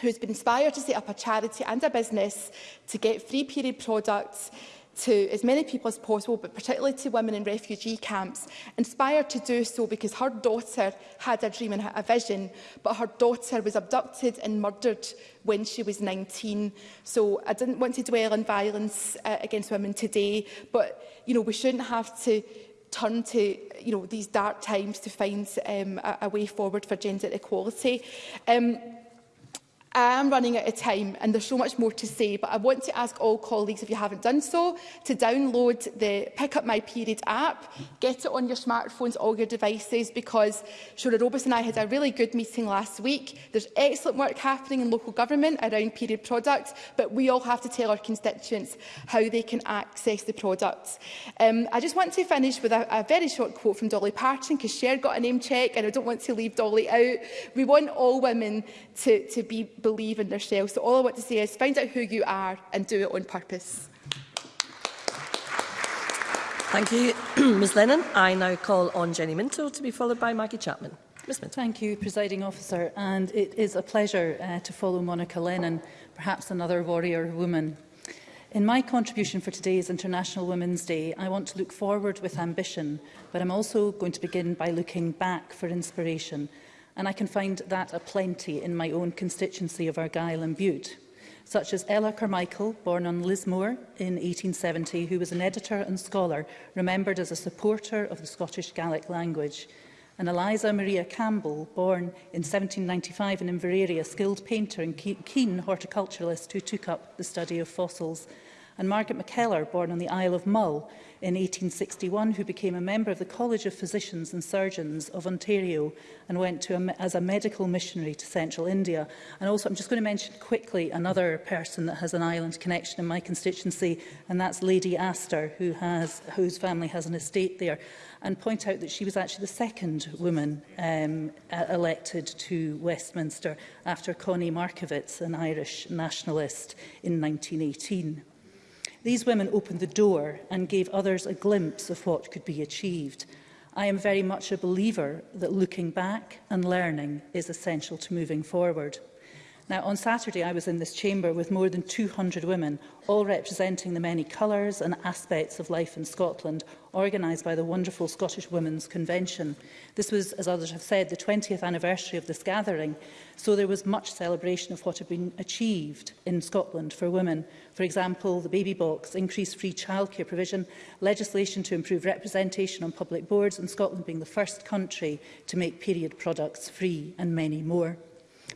who's been inspired to set up a charity and a business to get free period products to as many people as possible, but particularly to women in refugee camps, inspired to do so because her daughter had a dream and a vision, but her daughter was abducted and murdered when she was 19. So I didn't want to dwell on violence uh, against women today, but you know we shouldn't have to turn to you know these dark times to find um, a, a way forward for gender equality. Um, I am running out of time and there's so much more to say, but I want to ask all colleagues, if you haven't done so, to download the Pick Up My Period app, get it on your smartphones, all your devices, because Shona Robus and I had a really good meeting last week. There's excellent work happening in local government around period products, but we all have to tell our constituents how they can access the products. Um, I just want to finish with a, a very short quote from Dolly Parton, because Cher got a name check and I don't want to leave Dolly out. We want all women to, to be believe in themselves. So all I want to say is find out who you are and do it on purpose. Thank you, Ms Lennon. I now call on Jenny Minto to be followed by Maggie Chapman. Ms Minto. Thank you, Presiding Officer. And it is a pleasure uh, to follow Monica Lennon, perhaps another warrior woman. In my contribution for today's International Women's Day, I want to look forward with ambition, but I'm also going to begin by looking back for inspiration and I can find that a plenty in my own constituency of Argyll and Bute, such as Ella Carmichael, born on Lismore in 1870, who was an editor and scholar, remembered as a supporter of the Scottish Gaelic language, and Eliza Maria Campbell, born in 1795 in Inverary, a skilled painter and keen horticulturalist who took up the study of fossils and Margaret MacKellar, born on the Isle of Mull in 1861, who became a member of the College of Physicians and Surgeons of Ontario and went to a, as a medical missionary to central India. And also, I'm just going to mention quickly another person that has an island connection in my constituency, and that's Lady Astor, who has, whose family has an estate there and point out that she was actually the second woman um, e-, elected to Westminster after Connie Markovitz, an Irish nationalist, in 1918. These women opened the door and gave others a glimpse of what could be achieved. I am very much a believer that looking back and learning is essential to moving forward. Now, on Saturday, I was in this chamber with more than 200 women, all representing the many colours and aspects of life in Scotland, organised by the wonderful Scottish Women's Convention. This was, as others have said, the 20th anniversary of this gathering, so there was much celebration of what had been achieved in Scotland for women. For example, the baby box, increased free childcare provision, legislation to improve representation on public boards, and Scotland being the first country to make period products free, and many more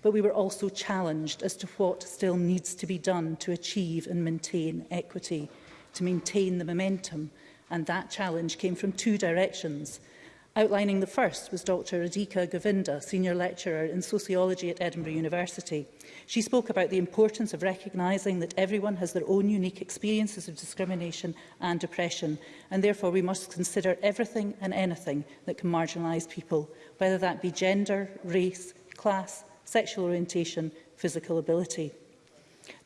but we were also challenged as to what still needs to be done to achieve and maintain equity, to maintain the momentum. And that challenge came from two directions. Outlining the first was Dr Radhika Govinda, Senior Lecturer in Sociology at Edinburgh University. She spoke about the importance of recognising that everyone has their own unique experiences of discrimination and oppression, and therefore we must consider everything and anything that can marginalise people, whether that be gender, race, class, sexual orientation, physical ability.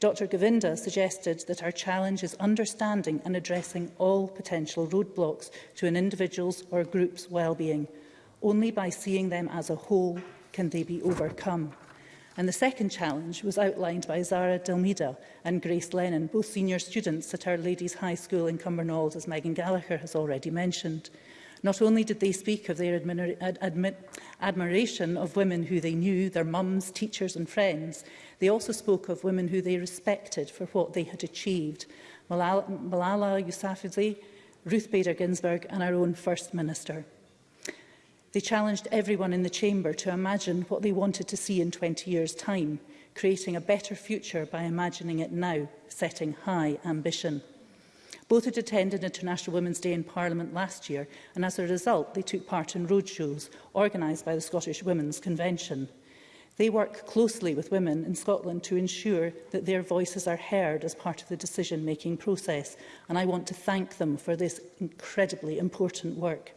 Dr Govinda suggested that our challenge is understanding and addressing all potential roadblocks to an individual's or group's well-being. Only by seeing them as a whole can they be overcome. And the second challenge was outlined by Zara Delmida and Grace Lennon, both senior students at Our Ladies High School in Cumbernauld, as Megan Gallagher has already mentioned. Not only did they speak of their admira ad admi admiration of women who they knew, their mums, teachers and friends, they also spoke of women who they respected for what they had achieved. Malala, Malala Yousafzai, Ruth Bader Ginsburg and our own First Minister. They challenged everyone in the chamber to imagine what they wanted to see in 20 years' time, creating a better future by imagining it now, setting high ambition. Both had attended International Women's Day in Parliament last year, and as a result, they took part in roadshows organised by the Scottish Women's Convention. They work closely with women in Scotland to ensure that their voices are heard as part of the decision-making process, and I want to thank them for this incredibly important work.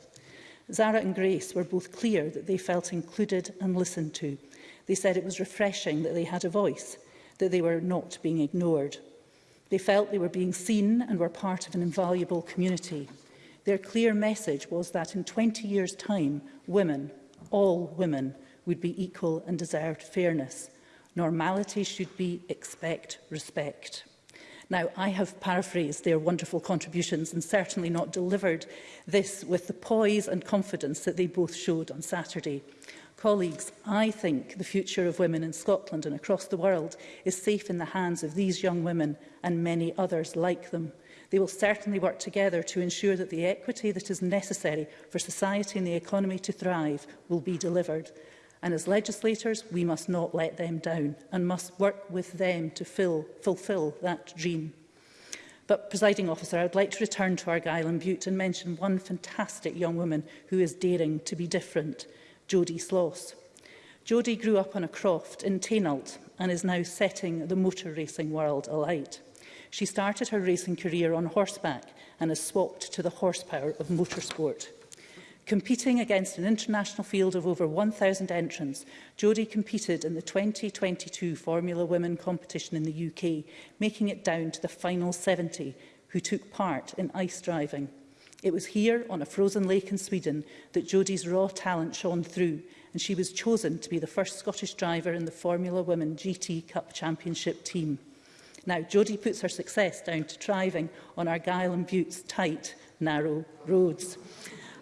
Zara and Grace were both clear that they felt included and listened to. They said it was refreshing that they had a voice, that they were not being ignored. They felt they were being seen and were part of an invaluable community. Their clear message was that in 20 years' time, women, all women, would be equal and deserved fairness. Normality should be expect respect. Now, I have paraphrased their wonderful contributions and certainly not delivered this with the poise and confidence that they both showed on Saturday colleagues, I think the future of women in Scotland and across the world is safe in the hands of these young women and many others like them. They will certainly work together to ensure that the equity that is necessary for society and the economy to thrive will be delivered. And as legislators, we must not let them down and must work with them to fill, fulfil that dream. But, presiding officer, I would like to return to Argyll and Butte and mention one fantastic young woman who is daring to be different. Jodie Sloss. Jodie grew up on a croft in Tainalt and is now setting the motor racing world alight. She started her racing career on horseback and has swapped to the horsepower of motorsport. Competing against an international field of over 1,000 entrants, Jodie competed in the 2022 Formula Women competition in the UK, making it down to the final 70, who took part in ice driving. It was here, on a frozen lake in Sweden, that Jodie's raw talent shone through, and she was chosen to be the first Scottish driver in the Formula Women GT Cup Championship team. Now, Jodie puts her success down to driving on Argyll and Butte's tight, narrow roads.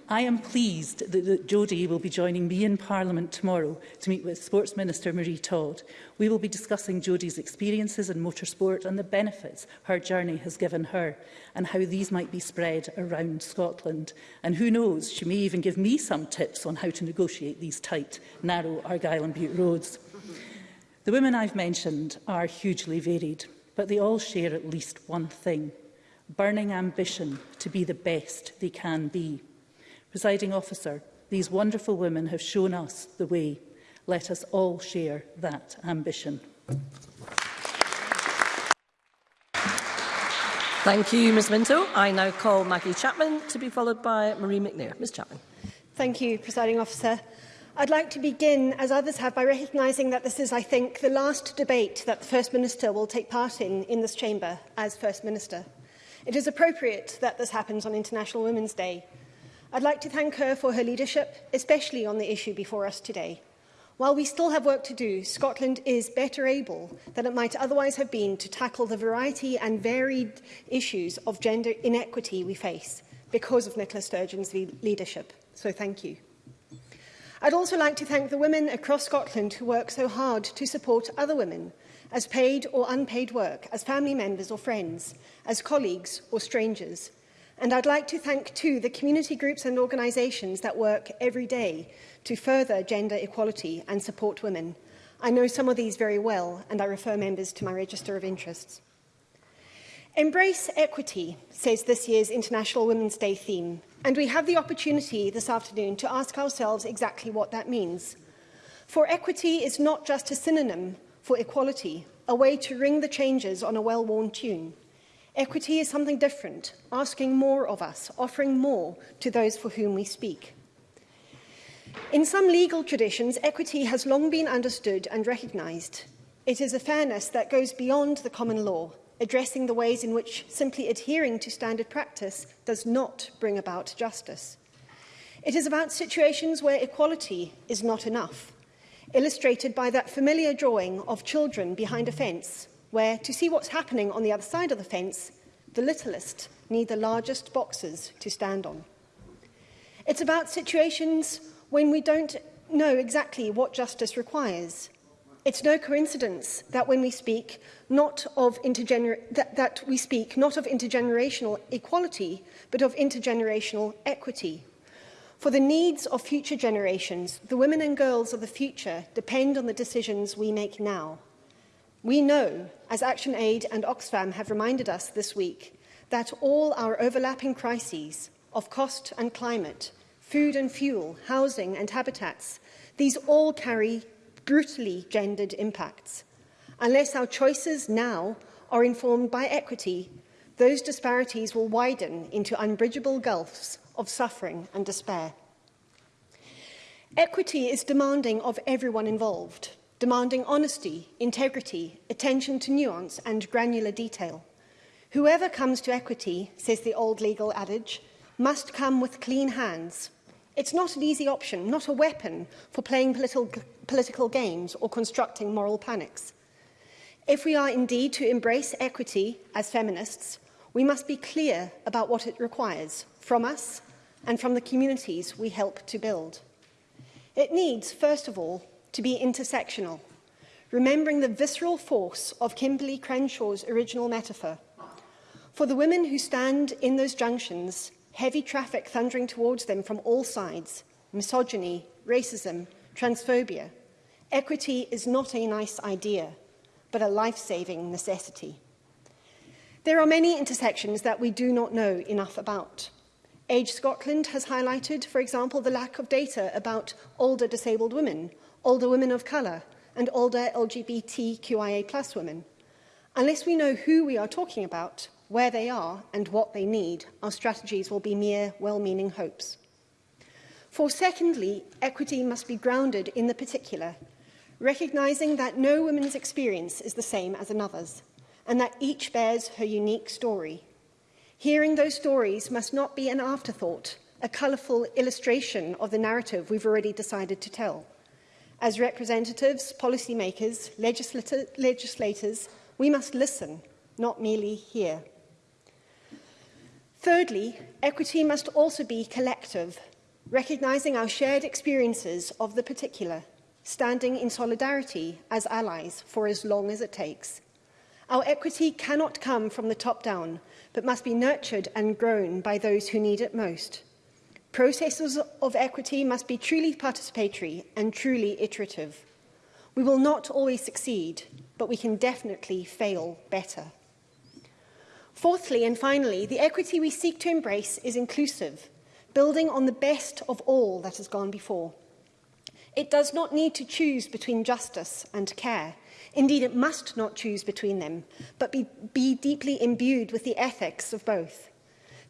I am pleased that, that Jodie will be joining me in Parliament tomorrow to meet with Sports Minister Marie Todd. We will be discussing Jodie's experiences in motorsport and the benefits her journey has given her and how these might be spread around Scotland. And who knows, she may even give me some tips on how to negotiate these tight, narrow Argyll and Butte roads. The women I've mentioned are hugely varied, but they all share at least one thing, burning ambition to be the best they can be. Presiding officer, these wonderful women have shown us the way. Let us all share that ambition. Thank you, Ms Minto. I now call Maggie Chapman to be followed by Marie McNair. Ms Chapman. Thank you, Presiding Officer. I'd like to begin, as others have, by recognising that this is, I think, the last debate that the First Minister will take part in in this chamber as First Minister. It is appropriate that this happens on International Women's Day, I'd like to thank her for her leadership, especially on the issue before us today. While we still have work to do, Scotland is better able than it might otherwise have been to tackle the variety and varied issues of gender inequity we face because of Nicola Sturgeon's le leadership. So thank you. I'd also like to thank the women across Scotland who work so hard to support other women as paid or unpaid work, as family members or friends, as colleagues or strangers, And I'd like to thank, too, the community groups and organisations that work every day to further gender equality and support women. I know some of these very well, and I refer members to my register of interests. Embrace equity, says this year's International Women's Day theme, and we have the opportunity this afternoon to ask ourselves exactly what that means. For equity is not just a synonym for equality, a way to ring the changes on a well-worn tune. Equity is something different, asking more of us, offering more to those for whom we speak. In some legal traditions, equity has long been understood and recognised. It is a fairness that goes beyond the common law, addressing the ways in which simply adhering to standard practice does not bring about justice. It is about situations where equality is not enough, illustrated by that familiar drawing of children behind a fence where, to see what's happening on the other side of the fence, the littlest need the largest boxes to stand on. It's about situations when we don't know exactly what justice requires. It's no coincidence that when we speak not of that, that we speak not of intergenerational equality, but of intergenerational equity. For the needs of future generations, the women and girls of the future depend on the decisions we make now. We know, as ActionAid and Oxfam have reminded us this week, that all our overlapping crises of cost and climate, food and fuel, housing and habitats, these all carry brutally gendered impacts. Unless our choices now are informed by equity, those disparities will widen into unbridgeable gulfs of suffering and despair. Equity is demanding of everyone involved – demanding honesty, integrity, attention to nuance and granular detail. Whoever comes to equity, says the old legal adage, must come with clean hands. It's not an easy option, not a weapon for playing political, political games or constructing moral panics. If we are indeed to embrace equity as feminists, we must be clear about what it requires from us and from the communities we help to build. It needs, first of all, to be intersectional, remembering the visceral force of Kimberly Crenshaw's original metaphor. For the women who stand in those junctions, heavy traffic thundering towards them from all sides, misogyny, racism, transphobia, equity is not a nice idea, but a life-saving necessity. There are many intersections that we do not know enough about. Age Scotland has highlighted, for example, the lack of data about older disabled women older women of colour, and older LGBTQIA plus women. Unless we know who we are talking about, where they are, and what they need, our strategies will be mere well-meaning hopes. For secondly, equity must be grounded in the particular, recognising that no woman's experience is the same as another's, and that each bears her unique story. Hearing those stories must not be an afterthought, a colourful illustration of the narrative we've already decided to tell. As representatives, policymakers, legislator, legislators, we must listen, not merely hear. Thirdly, equity must also be collective, recognising our shared experiences of the particular, standing in solidarity as allies for as long as it takes. Our equity cannot come from the top down, but must be nurtured and grown by those who need it most – Processes of equity must be truly participatory and truly iterative. We will not always succeed, but we can definitely fail better. Fourthly and finally, the equity we seek to embrace is inclusive, building on the best of all that has gone before. It does not need to choose between justice and care. Indeed, it must not choose between them, but be, be deeply imbued with the ethics of both.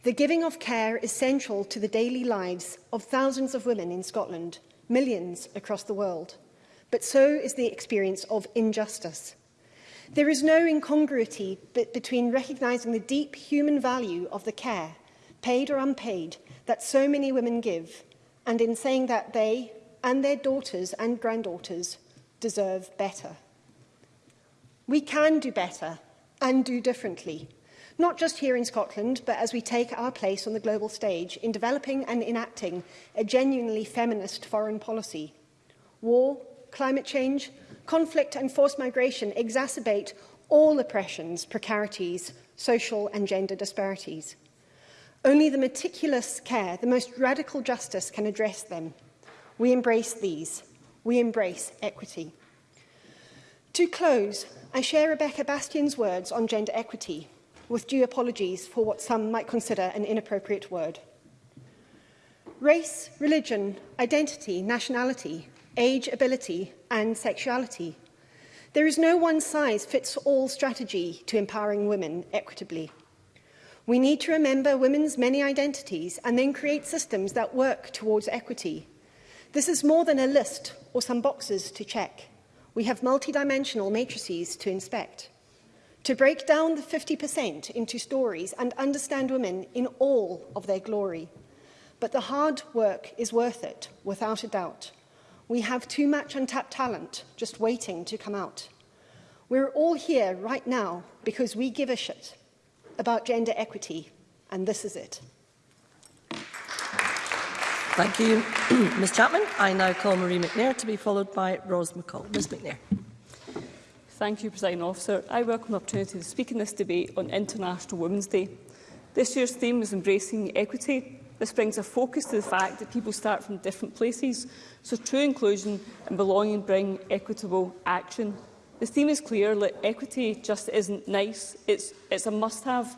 The giving of care is central to the daily lives of thousands of women in Scotland, millions across the world. But so is the experience of injustice. There is no incongruity between recognising the deep human value of the care, paid or unpaid, that so many women give, and in saying that they and their daughters and granddaughters deserve better. We can do better and do differently not just here in Scotland, but as we take our place on the global stage in developing and enacting a genuinely feminist foreign policy. War, climate change, conflict and forced migration exacerbate all oppressions, precarities, social and gender disparities. Only the meticulous care, the most radical justice can address them. We embrace these. We embrace equity. To close, I share Rebecca Bastian's words on gender equity, with due apologies for what some might consider an inappropriate word. Race, religion, identity, nationality, age, ability and sexuality. There is no one-size-fits-all strategy to empowering women equitably. We need to remember women's many identities and then create systems that work towards equity. This is more than a list or some boxes to check. We have multidimensional matrices to inspect to break down the 50% into stories and understand women in all of their glory. But the hard work is worth it, without a doubt. We have too much untapped talent just waiting to come out. We're all here right now because we give a shit about gender equity, and this is it. Thank you, Ms Chapman. I now call Marie McNair to be followed by Rose McCall. Ms McNair. Thank you, President Officer. I welcome the opportunity to speak in this debate on International Women's Day. This year's theme is embracing equity. This brings a focus to the fact that people start from different places, so true inclusion and belonging bring equitable action. The theme is clear that equity just isn't nice, it's, it's a must-have.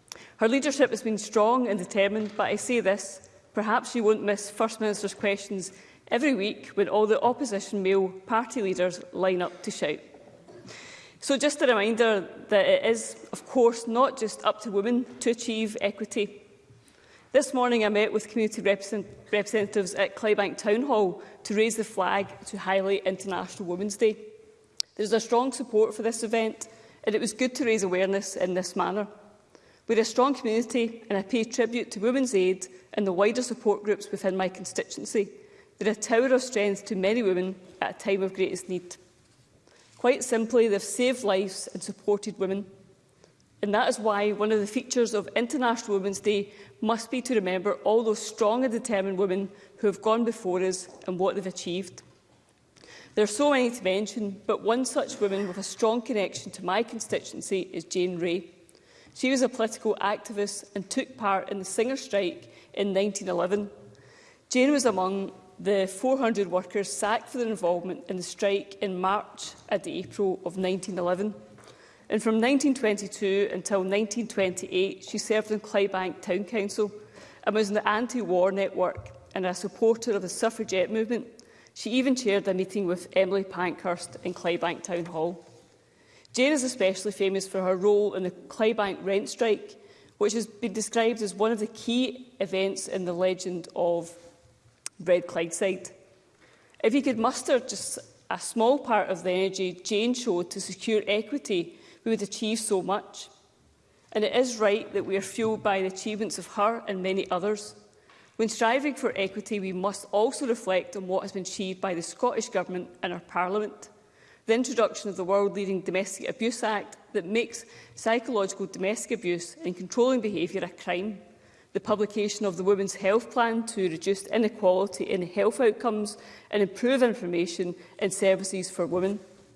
Her leadership has been strong and determined, but I say this, perhaps she won't miss First Minister's questions every week when all the opposition male party leaders line up to shout. So just a reminder that it is, of course, not just up to women to achieve equity. This morning I met with community represent representatives at Clybank Town Hall to raise the flag to highlight International Women's Day. There's a strong support for this event and it was good to raise awareness in this manner. We're a strong community and I pay tribute to Women's Aid and the wider support groups within my constituency They're a tower of strength to many women at a time of greatest need. Quite simply, they've saved lives and supported women. And that is why one of the features of International Women's Day must be to remember all those strong and determined women who have gone before us and what they've achieved. There are so many to mention, but one such woman with a strong connection to my constituency is Jane Ray. She was a political activist and took part in the singer strike in 1911. Jane was among the 400 workers sacked for their involvement in the strike in March and April of 1911. And from 1922 until 1928, she served in Clydebank Town Council and was in the anti-war network and a supporter of the suffragette movement. She even chaired a meeting with Emily Pankhurst in Clydebank Town Hall. Jane is especially famous for her role in the Clydebank rent strike, which has been described as one of the key events in the legend of Red Clydeside. If he could muster just a small part of the energy Jane showed to secure equity, we would achieve so much. And it is right that we are fuelled by the achievements of her and many others. When striving for equity, we must also reflect on what has been achieved by the Scottish Government and our Parliament. The introduction of the world-leading Domestic Abuse Act that makes psychological domestic abuse and controlling behaviour a crime the publication of the Women's Health Plan to reduce inequality in health outcomes and improve information and services for women,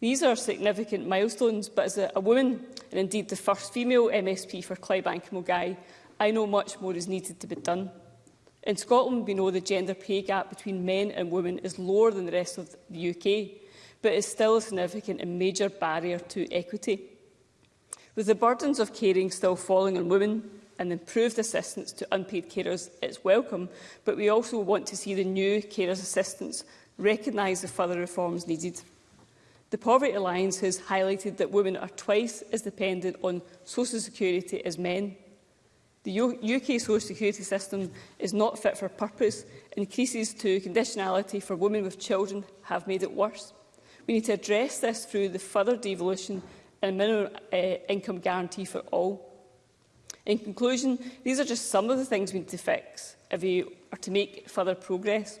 These are significant milestones, but as a, a woman, and indeed the first female MSP for Clydebank and Mulgai, I know much more is needed to be done. In Scotland, we know the gender pay gap between men and women is lower than the rest of the UK, but is still a significant and major barrier to equity. With the burdens of caring still falling on women, and improved assistance to unpaid carers is welcome, but we also want to see the new carers assistance recognise the further reforms needed. The Poverty Alliance has highlighted that women are twice as dependent on social security as men. The UK social security system is not fit for purpose. Increases to conditionality for women with children have made it worse. We need to address this through the further devolution and minimum uh, income guarantee for all. In conclusion, these are just some of the things we need to fix if we are to make further progress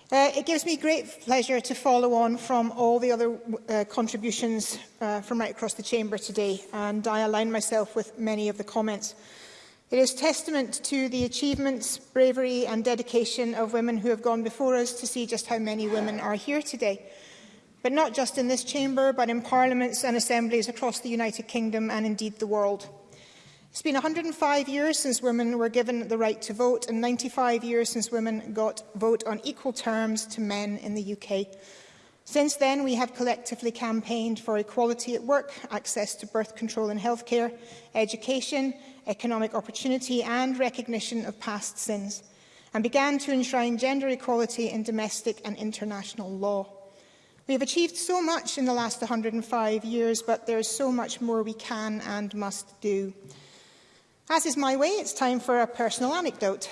Uh, it gives me great pleasure to follow on from all the other uh, contributions uh, from right across the chamber today, and I align myself with many of the comments. It is testament to the achievements, bravery and dedication of women who have gone before us to see just how many women are here today. But not just in this chamber, but in parliaments and assemblies across the United Kingdom and indeed the world. It's been 105 years since women were given the right to vote and 95 years since women got vote on equal terms to men in the UK. Since then, we have collectively campaigned for equality at work, access to birth control and healthcare, education, economic opportunity and recognition of past sins, and began to enshrine gender equality in domestic and international law. We have achieved so much in the last 105 years, but there is so much more we can and must do. As is my way, it's time for a personal anecdote.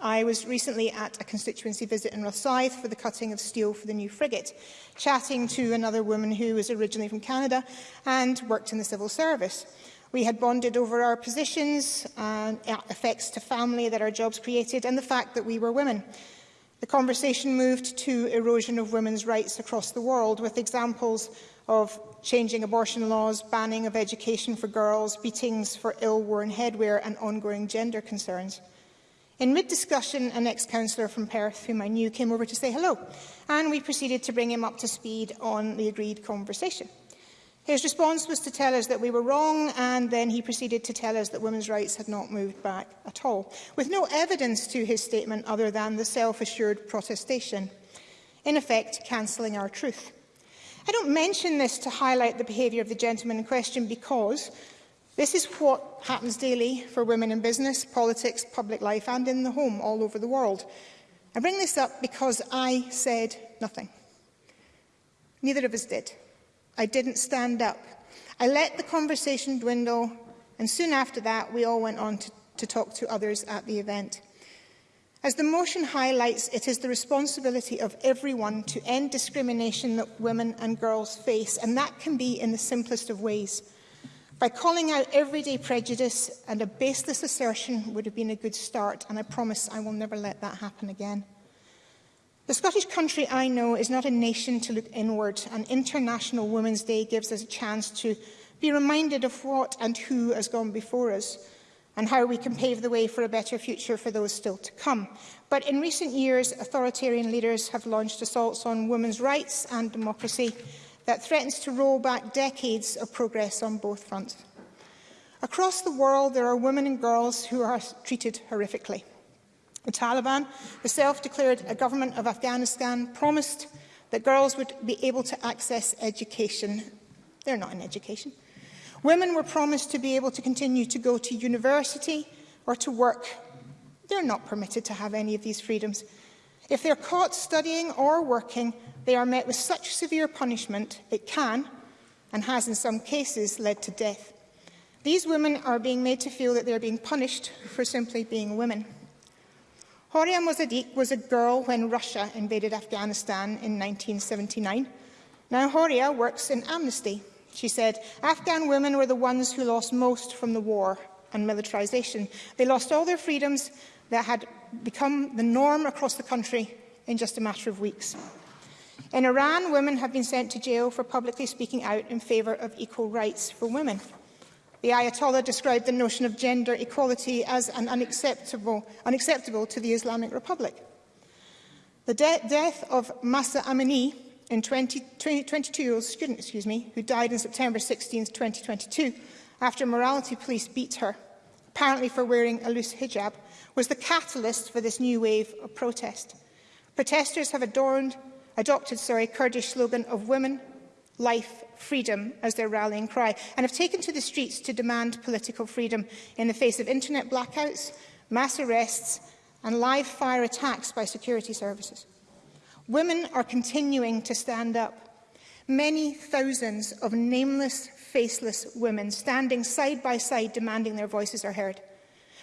I was recently at a constituency visit in Rosyth for the cutting of steel for the new frigate, chatting to another woman who was originally from Canada and worked in the civil service. We had bonded over our positions, uh, effects to family that our jobs created, and the fact that we were women. The conversation moved to erosion of women's rights across the world, with examples of changing abortion laws, banning of education for girls, beatings for ill-worn headwear and ongoing gender concerns. In mid-discussion, an ex-councillor from Perth, whom I knew, came over to say hello, and we proceeded to bring him up to speed on the agreed conversation. His response was to tell us that we were wrong, and then he proceeded to tell us that women's rights had not moved back at all, with no evidence to his statement other than the self-assured protestation, in effect cancelling our truth. I don't mention this to highlight the behaviour of the gentleman in question because this is what happens daily for women in business, politics, public life and in the home all over the world. I bring this up because I said nothing. Neither of us did. I didn't stand up. I let the conversation dwindle and soon after that we all went on to, to talk to others at the event. As the motion highlights, it is the responsibility of everyone to end discrimination that women and girls face, and that can be in the simplest of ways. By calling out everyday prejudice and a baseless assertion would have been a good start, and I promise I will never let that happen again. The Scottish country I know is not a nation to look inward, and International Women's Day gives us a chance to be reminded of what and who has gone before us and how we can pave the way for a better future for those still to come. But in recent years, authoritarian leaders have launched assaults on women's rights and democracy that threatens to roll back decades of progress on both fronts. Across the world, there are women and girls who are treated horrifically. The Taliban, the self-declared government of Afghanistan, promised that girls would be able to access education. They're not in education. Women were promised to be able to continue to go to university or to work. They're not permitted to have any of these freedoms. If they're caught studying or working, they are met with such severe punishment it can, and has in some cases, led to death. These women are being made to feel that they are being punished for simply being women. Horia Mozadiq was a girl when Russia invaded Afghanistan in 1979. Now Horia works in Amnesty She said, Afghan women were the ones who lost most from the war and militarization. They lost all their freedoms that had become the norm across the country in just a matter of weeks. In Iran, women have been sent to jail for publicly speaking out in favor of equal rights for women. The Ayatollah described the notion of gender equality as an unacceptable, unacceptable to the Islamic Republic. The de death of Masa Amini, in 20, 20, 22-year-old student excuse me, who died in September 16, 2022, after morality police beat her, apparently for wearing a loose hijab, was the catalyst for this new wave of protest. Protesters have adorned, adopted sorry, Kurdish slogan of women, life, freedom as their rallying cry, and have taken to the streets to demand political freedom in the face of internet blackouts, mass arrests and live fire attacks by security services. Women are continuing to stand up. Many thousands of nameless, faceless women standing side by side demanding their voices are heard.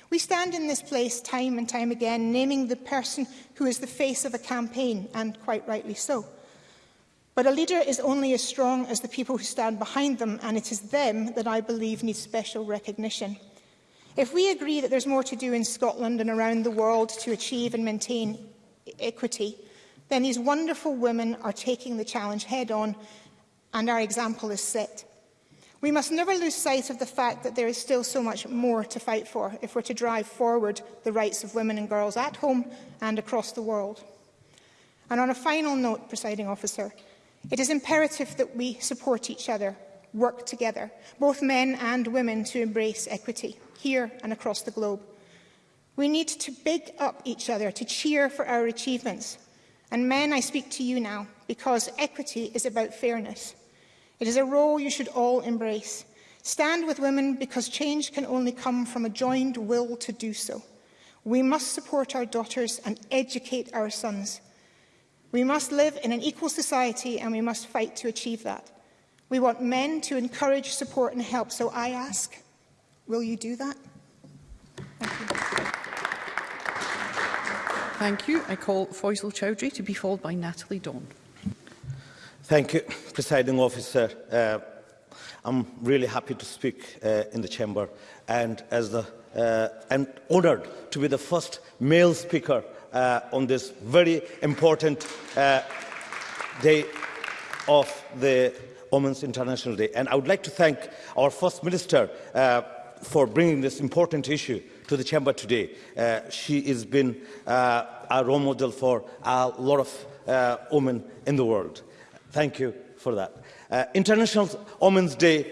We stand in this place time and time again, naming the person who is the face of a campaign, and quite rightly so. But a leader is only as strong as the people who stand behind them, and it is them that I believe need special recognition. If we agree that there's more to do in Scotland and around the world to achieve and maintain equity, then these wonderful women are taking the challenge head on and our example is set. We must never lose sight of the fact that there is still so much more to fight for if we're to drive forward the rights of women and girls at home and across the world. And on a final note, presiding officer, it is imperative that we support each other, work together, both men and women, to embrace equity here and across the globe. We need to big up each other, to cheer for our achievements, And men, I speak to you now, because equity is about fairness. It is a role you should all embrace. Stand with women because change can only come from a joined will to do so. We must support our daughters and educate our sons. We must live in an equal society and we must fight to achieve that. We want men to encourage, support and help. So I ask, will you do that? Thank you. Thank you. I call Faisal Chowdhury to be followed by Natalie Dawn. Thank you, Presiding Officer. Uh, I'm really happy to speak uh, in the Chamber and as the uh, and honoured to be the first male speaker uh, on this very important uh, day of the Women's International Day. And I would like to thank our First Minister uh, for bringing this important issue to the Chamber today. Uh, she has been uh, a role model for a lot of uh, women in the world. Thank you for that. Uh, International Women's Day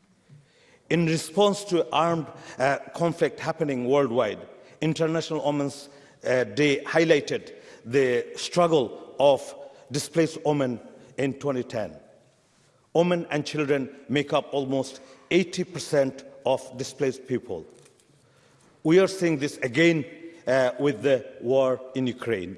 In response to armed uh, conflict happening worldwide, International Women's uh, Day highlighted the struggle of displaced women in 2010. Women and children make up almost 80% of displaced people. We are seeing this again uh, with the war in Ukraine.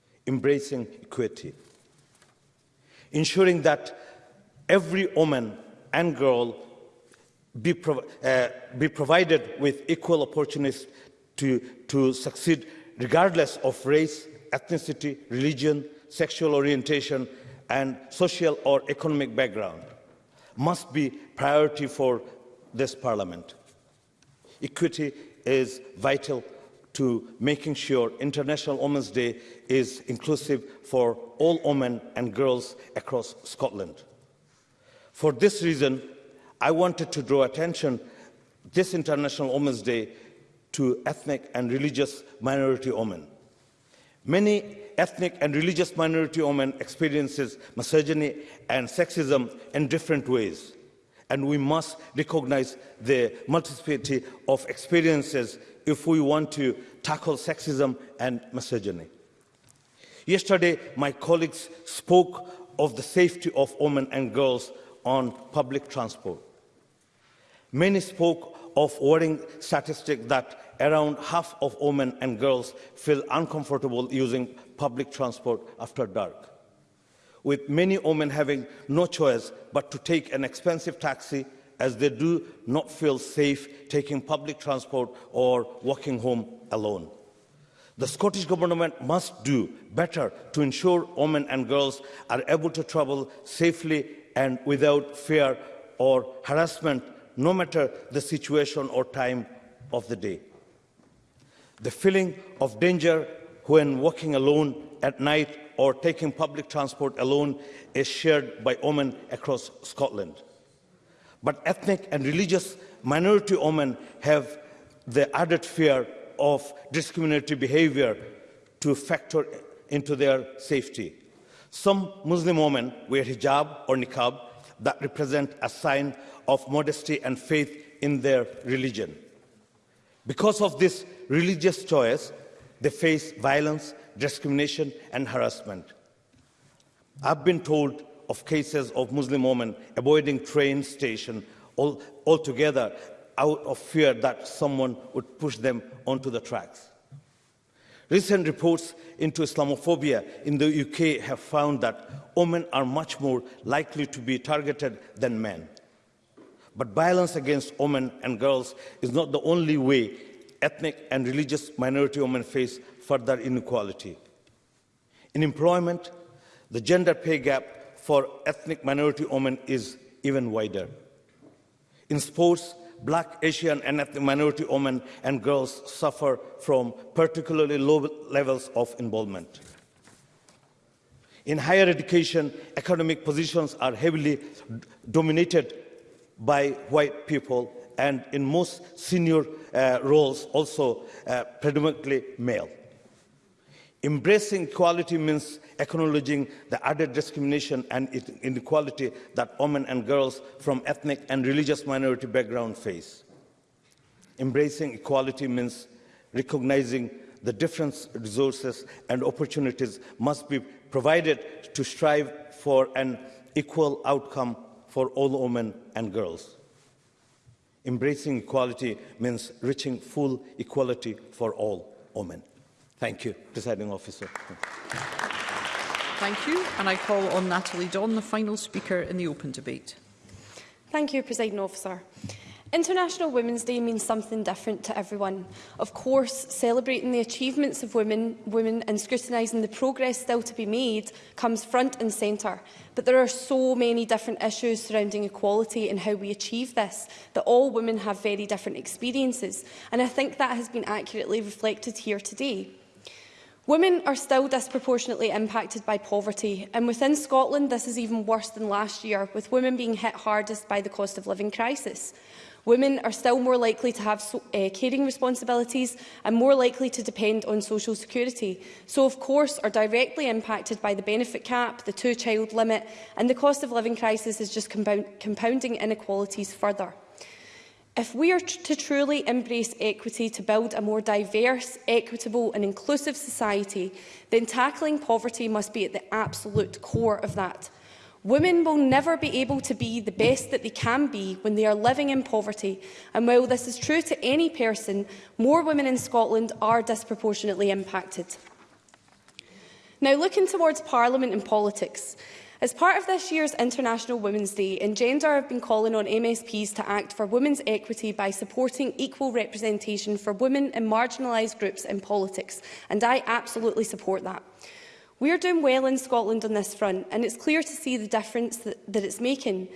embracing equity. Ensuring that every woman and girl be, prov uh, be provided with equal opportunities to, to succeed regardless of race, ethnicity, religion, sexual orientation, and social or economic background must be priority for this parliament. Equity is vital to making sure International Women's Day is inclusive for all women and girls across Scotland. For this reason, I wanted to draw attention this International Women's Day to ethnic and religious minority women. Many ethnic and religious minority women experiences misogyny and sexism in different ways. and we must recognize the multiplicity of experiences if we want to tackle sexism and misogyny. Yesterday, my colleagues spoke of the safety of women and girls on public transport. Many spoke of worrying statistics that around half of women and girls feel uncomfortable using public transport after dark with many women having no choice but to take an expensive taxi as they do not feel safe taking public transport or walking home alone. The Scottish Government must do better to ensure women and girls are able to travel safely and without fear or harassment, no matter the situation or time of the day. The feeling of danger when walking alone at night or taking public transport alone is shared by women across Scotland. But ethnic and religious minority women have the added fear of discriminatory behavior to factor into their safety. Some Muslim women wear hijab or niqab that represent a sign of modesty and faith in their religion. Because of this religious choice, they face violence, discrimination, and harassment. I've been told of cases of Muslim women avoiding train station altogether out of fear that someone would push them onto the tracks. Recent reports into Islamophobia in the UK have found that women are much more likely to be targeted than men. But violence against women and girls is not the only way ethnic and religious minority women face further inequality. In employment, the gender pay gap for ethnic minority women is even wider. In sports, black, Asian, and ethnic minority women and girls suffer from particularly low levels of involvement. In higher education, academic positions are heavily dominated by white people, and in most senior uh, roles also uh, predominantly male. Embracing equality means acknowledging the added discrimination and inequality that women and girls from ethnic and religious minority backgrounds face. Embracing equality means recognizing the different resources and opportunities must be provided to strive for an equal outcome for all women and girls. Embracing equality means reaching full equality for all women. Thank you, presiding officer. Thank you, and I call on Natalie Don, the final speaker in the open debate. Thank you, presiding officer. International Women's Day means something different to everyone. Of course, celebrating the achievements of women, women and scrutinising the progress still to be made comes front and centre. But there are so many different issues surrounding equality and how we achieve this, that all women have very different experiences. And I think that has been accurately reflected here today. Women are still disproportionately impacted by poverty, and within Scotland this is even worse than last year, with women being hit hardest by the cost of living crisis. Women are still more likely to have so, uh, caring responsibilities and more likely to depend on social security, so of course are directly impacted by the benefit cap, the two-child limit and the cost of living crisis is just compounding inequalities further. If we are to truly embrace equity to build a more diverse, equitable and inclusive society, then tackling poverty must be at the absolute core of that. Women will never be able to be the best that they can be when they are living in poverty, and while this is true to any person, more women in Scotland are disproportionately impacted. Now, looking towards Parliament and politics, as part of this year's International Women's Day, Engender have been calling on MSPs to act for women's equity by supporting equal representation for women and marginalised groups in politics, and I absolutely support that. We are doing well in Scotland on this front, and it's clear to see the difference that, that it's making.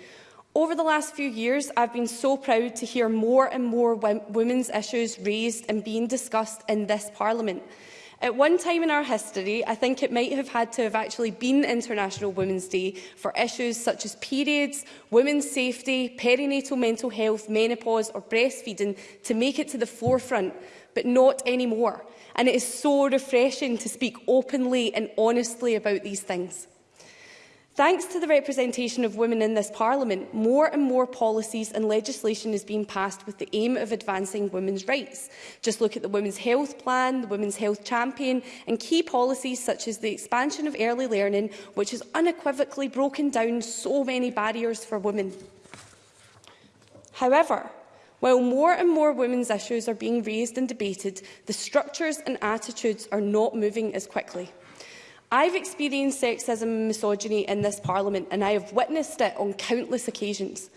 Over the last few years, I've been so proud to hear more and more women's issues raised and being discussed in this Parliament. At one time in our history, I think it might have had to have actually been International Women's Day for issues such as periods, women's safety, perinatal mental health, menopause or breastfeeding to make it to the forefront, but not anymore. And it is so refreshing to speak openly and honestly about these things. Thanks to the representation of women in this Parliament, more and more policies and legislation is being passed with the aim of advancing women's rights. Just look at the Women's Health Plan, the Women's Health Champion and key policies such as the expansion of early learning, which has unequivocally broken down so many barriers for women. However, while more and more women's issues are being raised and debated, the structures and attitudes are not moving as quickly. I've experienced sexism and misogyny in this Parliament and I have witnessed it on countless occasions.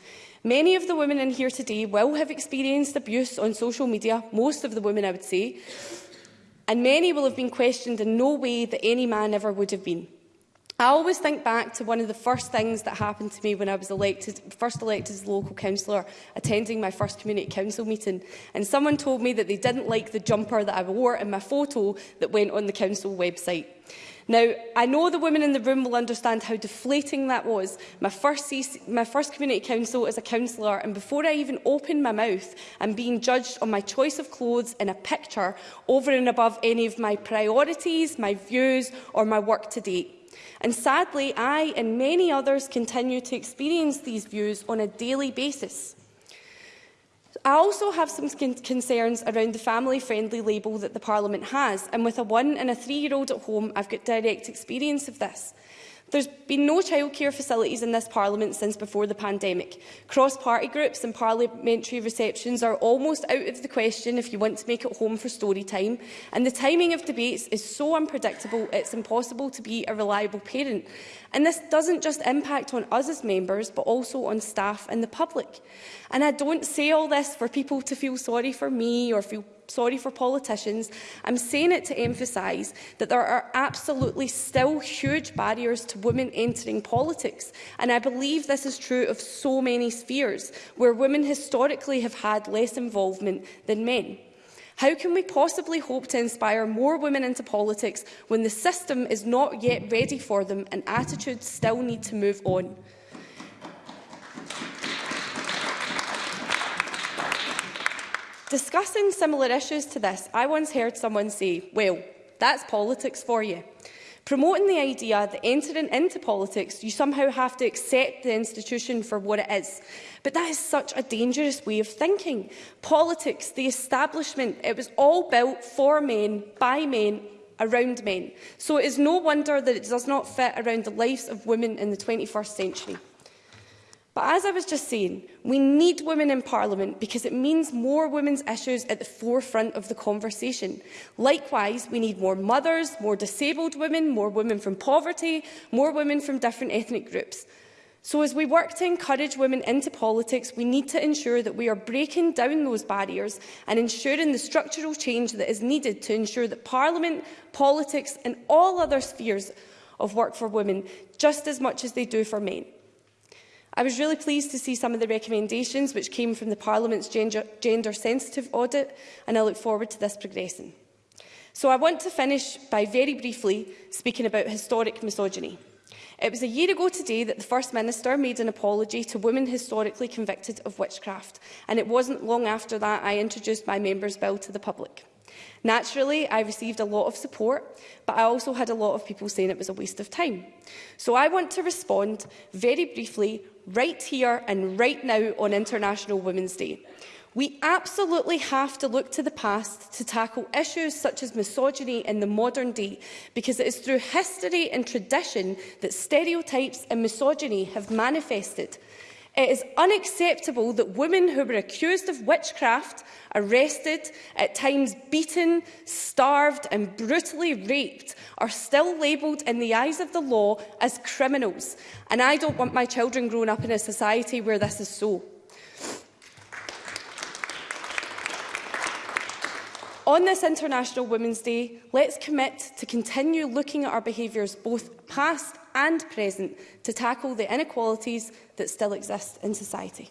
Many of the women in here today will have experienced abuse on social media, most of the women I would say, and many will have been questioned in no way that any man ever would have been. I always think back to one of the first things that happened to me when I was elected, first elected as local councillor, attending my first community council meeting. And someone told me that they didn't like the jumper that I wore in my photo that went on the council website. Now, I know the women in the room will understand how deflating that was. My first, CC, my first community council as a councillor, and before I even opened my mouth, I'm being judged on my choice of clothes in a picture over and above any of my priorities, my views or my work to date. And sadly, I and many others continue to experience these views on a daily basis. I also have some concerns around the family-friendly label that the Parliament has, and with a one and a three-year-old at home, I've got direct experience of this. There's been no childcare facilities in this Parliament since before the pandemic. Cross-party groups and parliamentary receptions are almost out of the question if you want to make it home for story time. And the timing of debates is so unpredictable, it's impossible to be a reliable parent. And this doesn't just impact on us as members, but also on staff and the public. And I don't say all this for people to feel sorry for me or feel sorry for politicians. I'm saying it to emphasise that there are absolutely still huge barriers to women entering politics. And I believe this is true of so many spheres, where women historically have had less involvement than men. How can we possibly hope to inspire more women into politics when the system is not yet ready for them and attitudes still need to move on? Discussing similar issues to this, I once heard someone say, well, that's politics for you. Promoting the idea that entering into politics, you somehow have to accept the institution for what it is. But that is such a dangerous way of thinking. Politics, the establishment, it was all built for men, by men, around men. So it is no wonder that it does not fit around the lives of women in the 21st century. But as I was just saying, we need women in Parliament because it means more women's issues at the forefront of the conversation. Likewise, we need more mothers, more disabled women, more women from poverty, more women from different ethnic groups. So as we work to encourage women into politics, we need to ensure that we are breaking down those barriers and ensuring the structural change that is needed to ensure that Parliament, politics and all other spheres of work for women just as much as they do for men. I was really pleased to see some of the recommendations which came from the Parliament's gender-sensitive gender audit, and I look forward to this progressing. So I want to finish by very briefly speaking about historic misogyny. It was a year ago today that the First Minister made an apology to women historically convicted of witchcraft, and it wasn't long after that I introduced my Members' Bill to the public. Naturally, I received a lot of support, but I also had a lot of people saying it was a waste of time. So I want to respond very briefly, right here and right now on International Women's Day. We absolutely have to look to the past to tackle issues such as misogyny in the modern day, because it is through history and tradition that stereotypes and misogyny have manifested. It is unacceptable that women who were accused of witchcraft, arrested, at times beaten, starved and brutally raped are still labelled in the eyes of the law as criminals. And I don't want my children growing up in a society where this is so. On this International Women's Day, let's commit to continue looking at our behaviours, both past and present, to tackle the inequalities that still exist in society.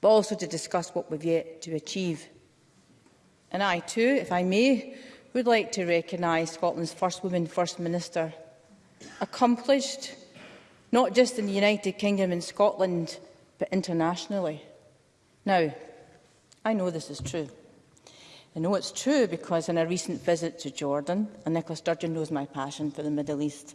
but also to discuss what we've yet to achieve. And I too, if I may, would like to recognise Scotland's first woman First Minister. Accomplished, not just in the United Kingdom and Scotland, but internationally. Now, I know this is true. I know it's true because in a recent visit to Jordan, and Nicola Sturgeon knows my passion for the Middle East,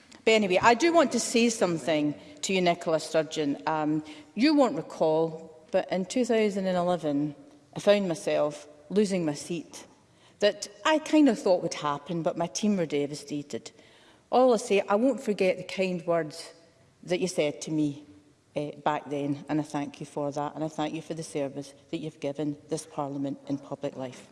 but anyway, I do want to say something to you, Nicola Sturgeon. Um, you won't recall, but in 2011, I found myself losing my seat that I kind of thought would happen, but my team were devastated. All I say, I won't forget the kind words that you said to me uh, back then, and I thank you for that, and I thank you for the service that you've given this Parliament in public life.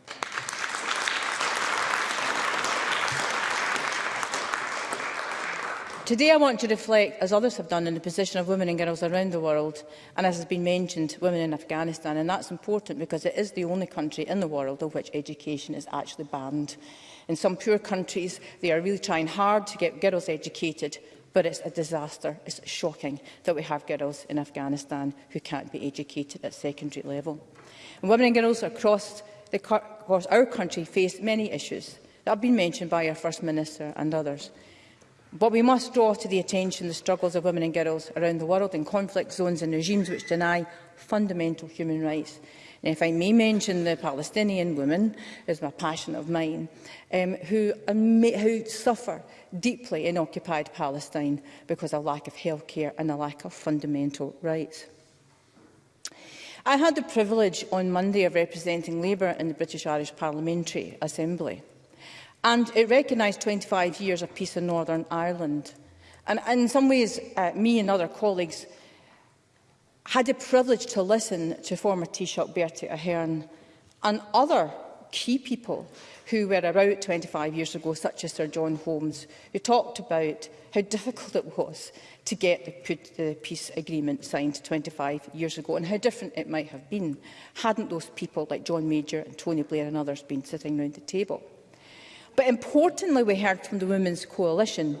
Today I want to reflect, as others have done, on the position of women and girls around the world, and as has been mentioned, women in Afghanistan, and that's important because it is the only country in the world of which education is actually banned. In some poor countries, they are really trying hard to get girls educated, But it's a disaster. It's shocking that we have girls in Afghanistan who can't be educated at secondary level. And women and girls across, the, across our country face many issues that have been mentioned by our First Minister and others. But we must draw to the attention the struggles of women and girls around the world in conflict zones and regimes which deny fundamental human rights. Now, if I may mention the Palestinian women, is my passion of mine, um, who, um, who suffer deeply in occupied Palestine because of lack of health care and a lack of fundamental rights. I had the privilege on Monday of representing Labour in the British Irish Parliamentary Assembly and it recognised 25 years of peace in Northern Ireland. And in some ways, uh, me and other colleagues had the privilege to listen to former Taoiseach Bertie Ahern and other key people who were about 25 years ago, such as Sir John Holmes, who talked about how difficult it was to get the, the peace agreement signed 25 years ago and how different it might have been hadn't those people like John Major and Tony Blair and others been sitting round the table. But importantly, we heard from the Women's Coalition,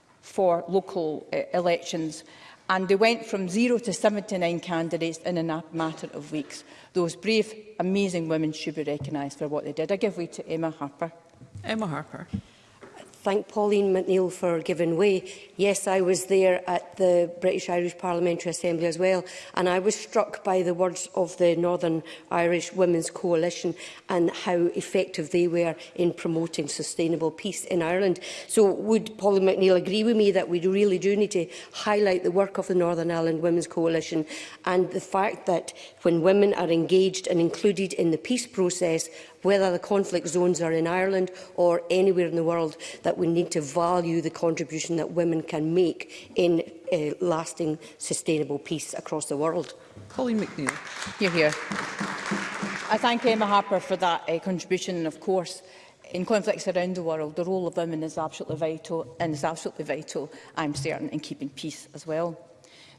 for local uh, elections and they went from zero to 79 candidates in a matter of weeks. Those brave, amazing women should be recognised for what they did. I give way to Emma Harper. Emma Harper thank Pauline McNeill for giving way. Yes, I was there at the British Irish Parliamentary Assembly as well, and I was struck by the words of the Northern Irish Women's Coalition and how effective they were in promoting sustainable peace in Ireland. So would Pauline McNeill agree with me that we really do need to highlight the work of the Northern Ireland Women's Coalition and the fact that when women are engaged and included in the peace process, whether the conflict zones are in Ireland or anywhere in the world, that we need to value the contribution that women can make in uh, lasting, sustainable peace across the world. Colleen McNeill. You're here. I thank Emma Harper for that uh, contribution. And of course, in conflicts around the world, the role of women is absolutely vital, and is absolutely vital, I'm certain, in keeping peace as well.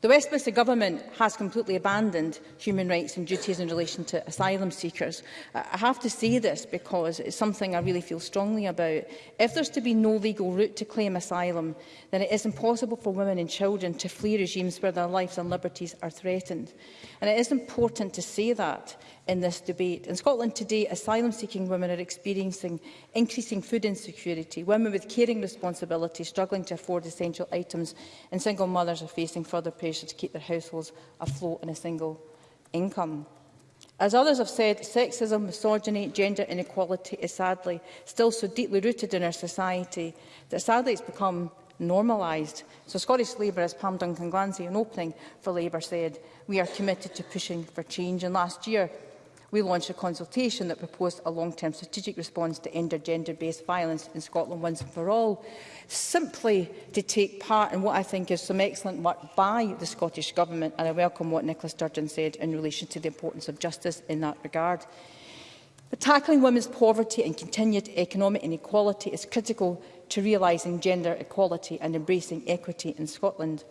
The Westminster Government has completely abandoned human rights and duties in relation to asylum seekers. I have to say this because it's something I really feel strongly about. If there's to be no legal route to claim asylum, then it is impossible for women and children to flee regimes where their lives and liberties are threatened. And it is important to say that in this debate. In Scotland today, asylum-seeking women are experiencing increasing food insecurity. Women with caring responsibilities struggling to afford essential items and single mothers are facing further pressure to keep their households afloat on a single income. As others have said, sexism, misogyny, gender inequality is sadly still so deeply rooted in our society that sadly it's become normalised. So Scottish Labour, as Pam Duncan Glancy in opening for Labour said, we are committed to pushing for change. And last year, we launched a consultation that proposed a long-term strategic response to end gender-based violence in Scotland once and for all, simply to take part in what I think is some excellent work by the Scottish Government, and I welcome what Nicola Sturgeon said in relation to the importance of justice in that regard. But tackling women's poverty and continued economic inequality is critical to realising gender equality and embracing equity in Scotland.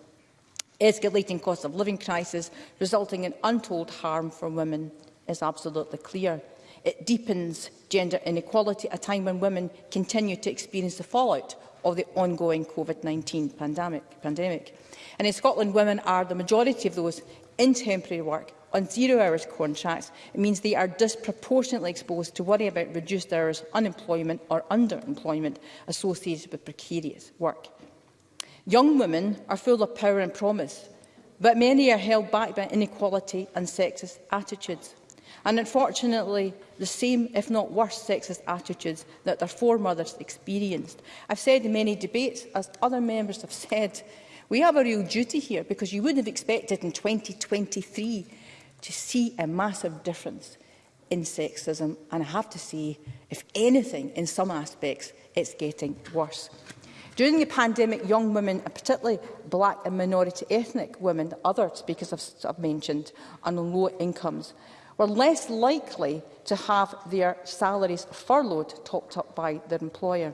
Escalating cost of living crisis resulting in untold harm for women is absolutely clear. It deepens gender inequality at a time when women continue to experience the fallout of the ongoing COVID-19 pandemic, pandemic. And in Scotland, women are the majority of those in temporary work on zero hours contracts, it means they are disproportionately exposed to worry about reduced hours, unemployment or underemployment associated with precarious work. Young women are full of power and promise, but many are held back by inequality and sexist attitudes and unfortunately the same, if not worse, sexist attitudes that their foremothers experienced. I've said in many debates, as other members have said, we have a real duty here because you wouldn't have expected in 2023 to see a massive difference in sexism. And I have to say, if anything, in some aspects, it's getting worse. During the pandemic, young women, and particularly black and minority ethnic women, other speakers have, have mentioned, and on low incomes were less likely to have their salaries furloughed topped up by their employer.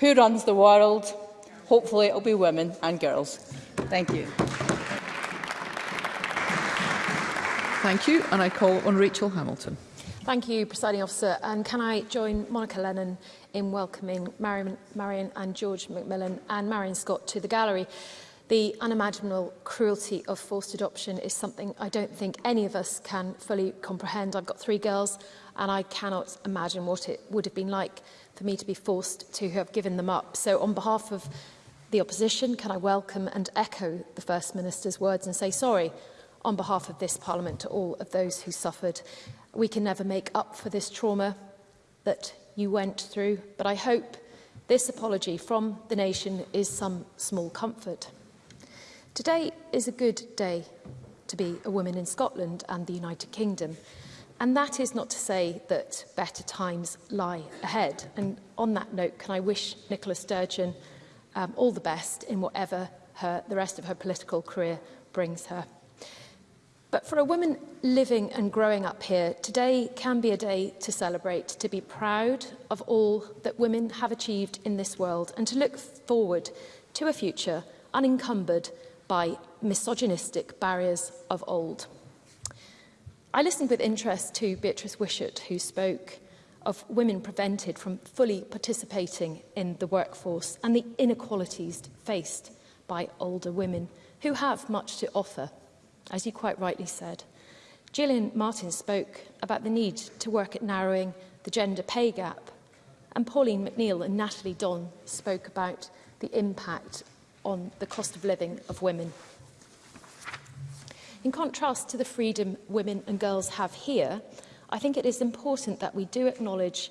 who runs the world? Hopefully it'll be women and girls. Thank you. Thank you, and I call on Rachel Hamilton. Thank you, Presiding Officer. And can I join Monica Lennon in welcoming Marion, Marion and George McMillan and Marion Scott to the gallery? The unimaginable cruelty of forced adoption is something I don't think any of us can fully comprehend. I've got three girls and I cannot imagine what it would have been like for me to be forced to have given them up. So on behalf of the opposition, can I welcome and echo the First Minister's words and say sorry on behalf of this Parliament to all of those who suffered we can never make up for this trauma that you went through, but I hope this apology from the nation is some small comfort. Today is a good day to be a woman in Scotland and the United Kingdom. And that is not to say that better times lie ahead. And on that note, can I wish Nicola Sturgeon um, all the best in whatever her, the rest of her political career brings her. But for a woman living and growing up here, today can be a day to celebrate, to be proud of all that women have achieved in this world and to look forward to a future unencumbered by misogynistic barriers of old. I listened with interest to Beatrice Wishart, who spoke of women prevented from fully participating in the workforce and the inequalities faced by older women who have much to offer as you quite rightly said. Gillian Martin spoke about the need to work at narrowing the gender pay gap, and Pauline McNeill and Natalie Don spoke about the impact on the cost of living of women. In contrast to the freedom women and girls have here, I think it is important that we do acknowledge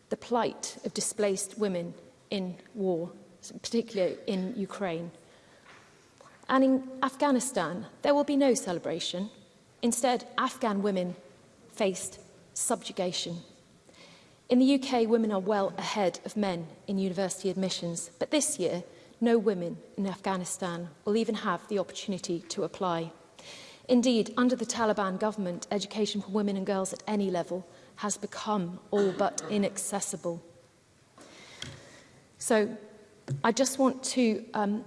the plight of displaced women in war, particularly in Ukraine. And in Afghanistan, there will be no celebration. Instead, Afghan women faced subjugation In the UK, women are well ahead of men in university admissions, but this year, no women in Afghanistan will even have the opportunity to apply. Indeed, under the Taliban government, education for women and girls at any level has become all but inaccessible. So I just want to um,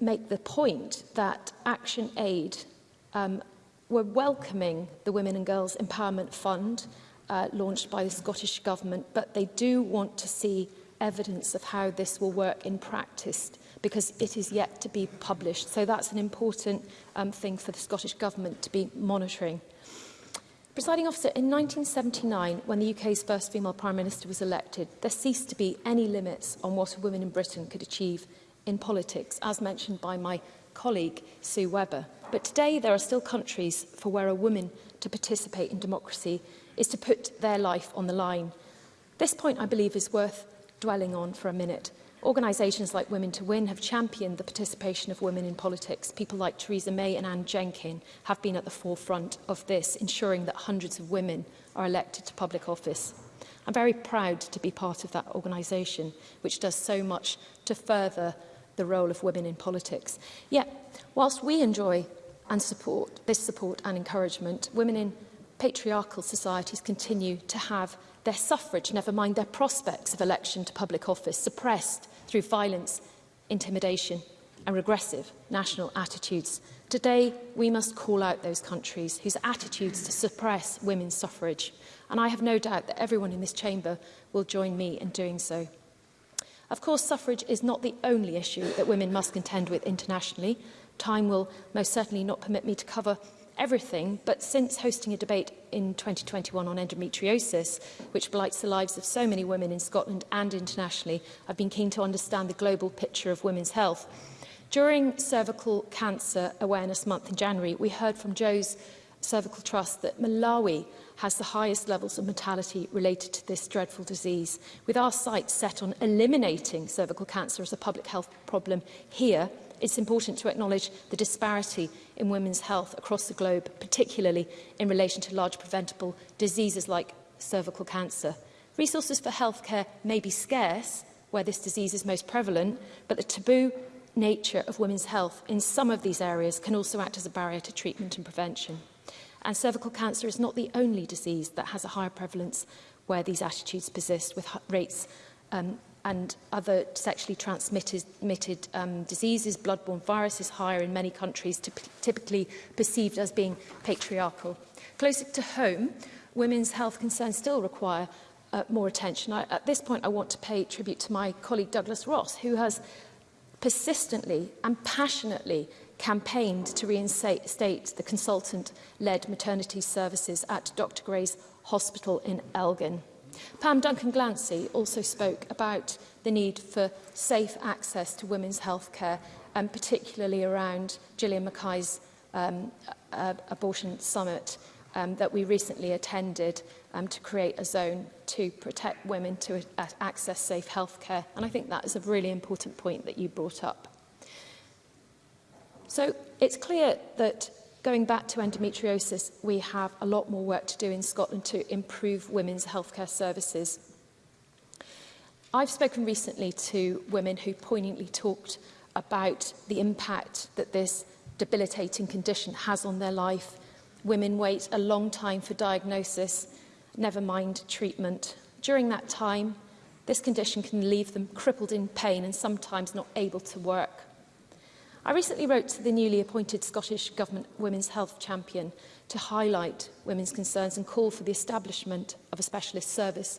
make the point that Action Aid um, were welcoming the Women and Girls Empowerment Fund uh, launched by the Scottish Government, but they do want to see evidence of how this will work in practice because it is yet to be published. So that's an important um, thing for the Scottish Government to be monitoring. Presiding officer, in 1979, when the UK's first female Prime Minister was elected, there ceased to be any limits on what a woman in Britain could achieve in politics, as mentioned by my colleague, Sue Webber. But today there are still countries for where a woman to participate in democracy is to put their life on the line. This point, I believe, is worth dwelling on for a minute. Organisations like Women to Win have championed the participation of women in politics. People like Theresa May and Anne Jenkin have been at the forefront of this, ensuring that hundreds of women are elected to public office. I'm very proud to be part of that organisation, which does so much to further the role of women in politics. Yet, whilst we enjoy and support this support and encouragement, women in patriarchal societies continue to have their suffrage, never mind their prospects of election to public office, suppressed through violence, intimidation and regressive national attitudes. Today, we must call out those countries whose attitudes to suppress women's suffrage. And I have no doubt that everyone in this chamber will join me in doing so. Of course, suffrage is not the only issue that women must contend with internationally. Time will most certainly not permit me to cover everything, but since hosting a debate in 2021 on endometriosis, which blights the lives of so many women in Scotland and internationally, I've been keen to understand the global picture of women's health. During Cervical Cancer Awareness Month in January, we heard from Joe's Cervical Trust that Malawi has the highest levels of mortality related to this dreadful disease. With our sights set on eliminating cervical cancer as a public health problem here, it's important to acknowledge the disparity in women's health across the globe, particularly in relation to large preventable diseases like cervical cancer. Resources for healthcare may be scarce where this disease is most prevalent, but the taboo nature of women's health in some of these areas can also act as a barrier to treatment and prevention. And cervical cancer is not the only disease that has a higher prevalence where these attitudes persist with rates um, and other sexually transmitted um, diseases, bloodborne viruses higher in many countries, typically perceived as being patriarchal. Closer to home, women's health concerns still require uh, more attention. I, at this point, I want to pay tribute to my colleague Douglas Ross, who has persistently and passionately campaigned to reinstate the consultant-led maternity services at Dr Gray's Hospital in Elgin. Pam Duncan-Glancy also spoke about the need for safe access to women's health care, and um, particularly around Gillian Mackay's um, uh, abortion summit um, that we recently attended um, to create a zone to protect women to access safe healthcare. And I think that is a really important point that you brought up. So it's clear that Going back to endometriosis, we have a lot more work to do in Scotland to improve women's healthcare services. I've spoken recently to women who poignantly talked about the impact that this debilitating condition has on their life. Women wait a long time for diagnosis, never mind treatment. During that time, this condition can leave them crippled in pain and sometimes not able to work. I recently wrote to the newly appointed Scottish Government Women's Health Champion to highlight women's concerns and call for the establishment of a specialist service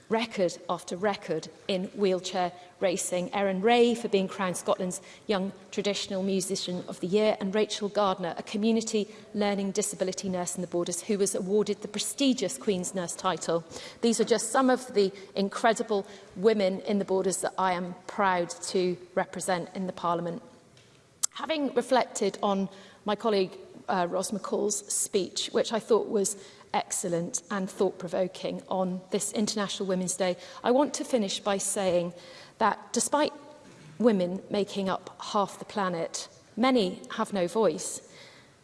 record after record in wheelchair racing. Erin Ray for being crowned Scotland's Young Traditional Musician of the Year and Rachel Gardner, a community learning disability nurse in the Borders who was awarded the prestigious Queen's Nurse title. These are just some of the incredible women in the Borders that I am proud to represent in the Parliament. Having reflected on my colleague uh, Ros McCall's speech, which I thought was excellent and thought-provoking on this International Women's Day. I want to finish by saying that despite women making up half the planet, many have no voice.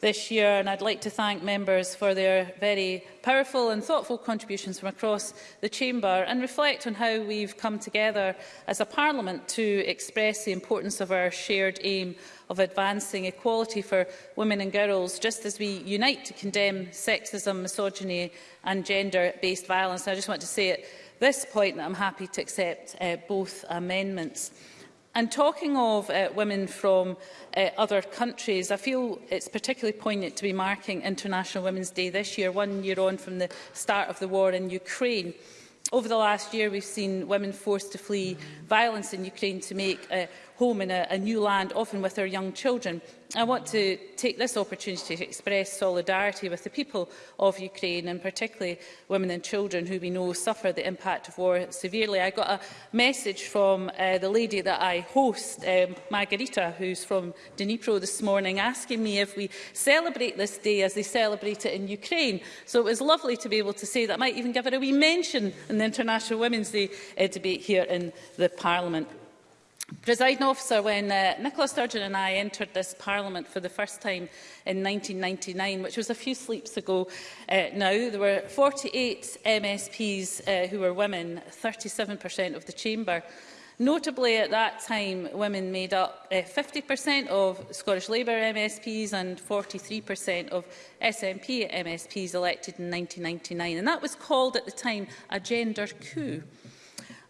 this year and I'd like to thank members for their very powerful and thoughtful contributions from across the Chamber and reflect on how we've come together as a Parliament to express the importance of our shared aim of advancing equality for women and girls, just as we unite to condemn sexism, misogyny and gender-based violence. And I just want to say it this point that I'm happy to accept uh, both amendments. And talking of uh, women from uh, other countries, I feel it's particularly poignant to be marking International Women's Day this year, one year on from the start of the war in Ukraine. Over the last year, we've seen women forced to flee violence in Ukraine to make uh, home in a, a new land, often with their young children. I want to take this opportunity to express solidarity with the people of Ukraine and particularly women and children who we know suffer the impact of war severely. I got a message from uh, the lady that I host, um, Margarita, who's from Dnipro this morning, asking me if we celebrate this day as they celebrate it in Ukraine. So it was lovely to be able to say that. I might even give her a wee mention in the International Women's Day uh, debate here in the Parliament. Presiding officer, when uh, Nicola Sturgeon and I entered this parliament for the first time in 1999, which was a few sleeps ago uh, now, there were 48 MSPs uh, who were women, 37% of the chamber. Notably, at that time, women made up 50% uh, of Scottish Labour MSPs and 43% of SNP MSPs elected in 1999. And that was called at the time a gender coup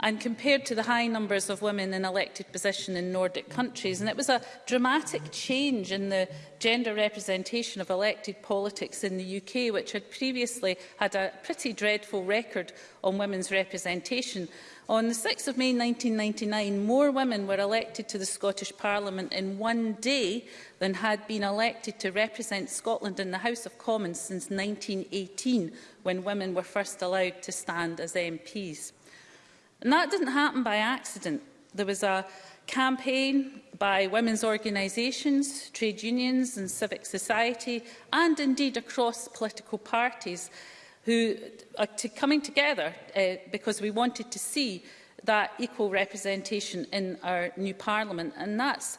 and compared to the high numbers of women in elected position in Nordic countries. And it was a dramatic change in the gender representation of elected politics in the UK, which had previously had a pretty dreadful record on women's representation. On the 6th of May 1999, more women were elected to the Scottish Parliament in one day than had been elected to represent Scotland in the House of Commons since 1918, when women were first allowed to stand as MPs. And that didn't happen by accident. There was a campaign by women's organisations, trade unions and civic society, and indeed across political parties, who are uh, to coming together uh, because we wanted to see that equal representation in our new parliament and that's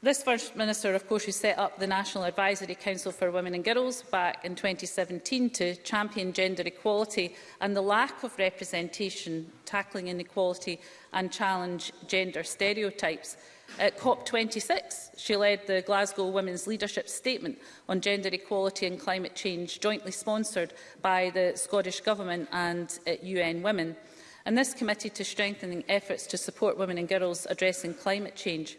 this First Minister, of course, who set up the National Advisory Council for Women and Girls back in 2017 to champion gender equality and the lack of representation, tackling inequality and challenge gender stereotypes. At COP26, she led the Glasgow Women's Leadership Statement on Gender Equality and Climate Change, jointly sponsored by the Scottish Government and UN uh, Women. And this committed to strengthening efforts to support women and girls addressing climate change.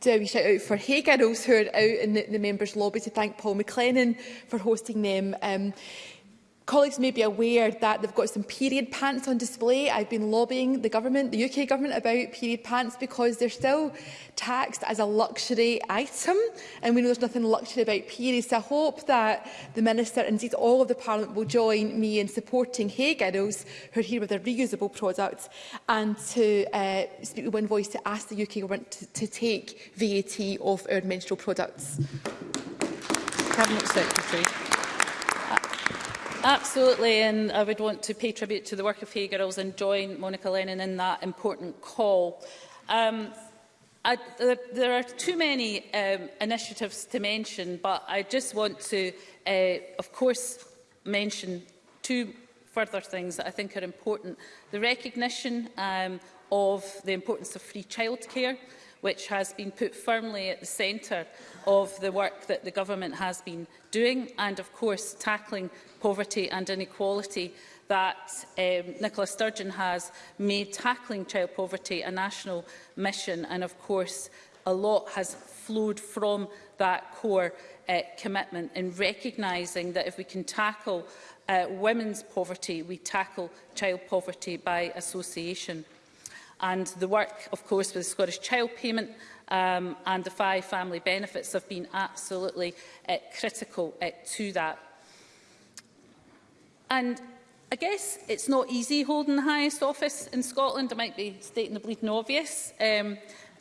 do a wee shout out for Hey Girls who are out in the, the members' lobby to thank Paul McLennan for hosting them. Um, Colleagues may be aware that they've got some period pants on display. I've been lobbying the government, the UK government, about period pants because they're still taxed as a luxury item. And we know there's nothing luxury about periods. So I hope that the Minister and indeed all of the Parliament will join me in supporting Hay Girls, who are here with their reusable products, and to uh, speak with one voice to ask the UK government to, to take VAT off our menstrual products. Cabinet Secretary. Absolutely, and I would want to pay tribute to the work of Hey Girls and join Monica Lennon in that important call. Um, I, there, there are too many um, initiatives to mention, but I just want to, uh, of course, mention two further things that I think are important. The recognition um, of the importance of free childcare which has been put firmly at the centre of the work that the government has been doing and, of course, tackling poverty and inequality that um, Nicola Sturgeon has made tackling child poverty a national mission and, of course, a lot has flowed from that core uh, commitment in recognising that if we can tackle uh, women's poverty, we tackle child poverty by association. And the work, of course, with the Scottish Child Payment um, and the five family benefits have been absolutely uh, critical uh, to that. And I guess it's not easy holding the highest office in Scotland. I might be stating the bleeding obvious. Um,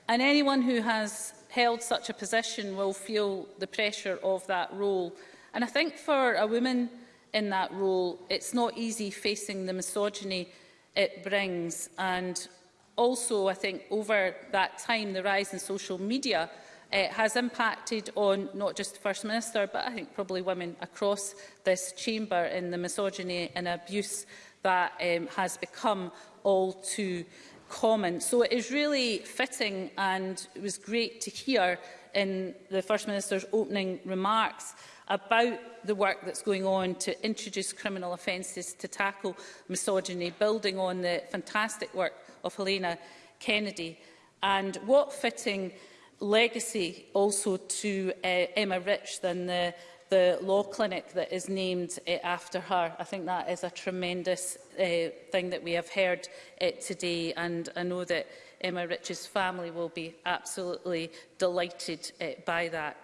and anyone who has held such a position will feel the pressure of that role. And I think for a woman in that role, it's not easy facing the misogyny it brings and Also, I think over that time, the rise in social media uh, has impacted on not just the First Minister, but I think probably women across this chamber in the misogyny and abuse that um, has become all too common. So it is really fitting and it was great to hear in the First Minister's opening remarks about the work that's going on to introduce criminal offences to tackle misogyny, building on the fantastic work of Helena Kennedy. And what fitting legacy also to uh, Emma Rich than the, the law clinic that is named uh, after her. I think that is a tremendous uh, thing that we have heard uh, today and I know that Emma Rich's family will be absolutely delighted uh, by that.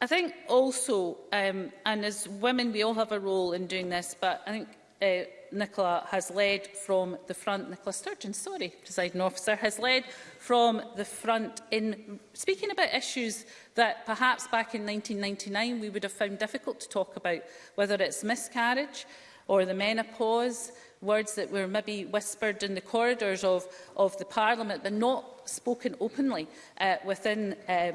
I think also, um, and as women we all have a role in doing this, but I think uh, Nicola has led from the front, Nicola Sturgeon, sorry, presiding officer, has led from the front in speaking about issues that perhaps back in 1999 we would have found difficult to talk about, whether it's miscarriage or the menopause, words that were maybe whispered in the corridors of, of the Parliament but not spoken openly uh, within um,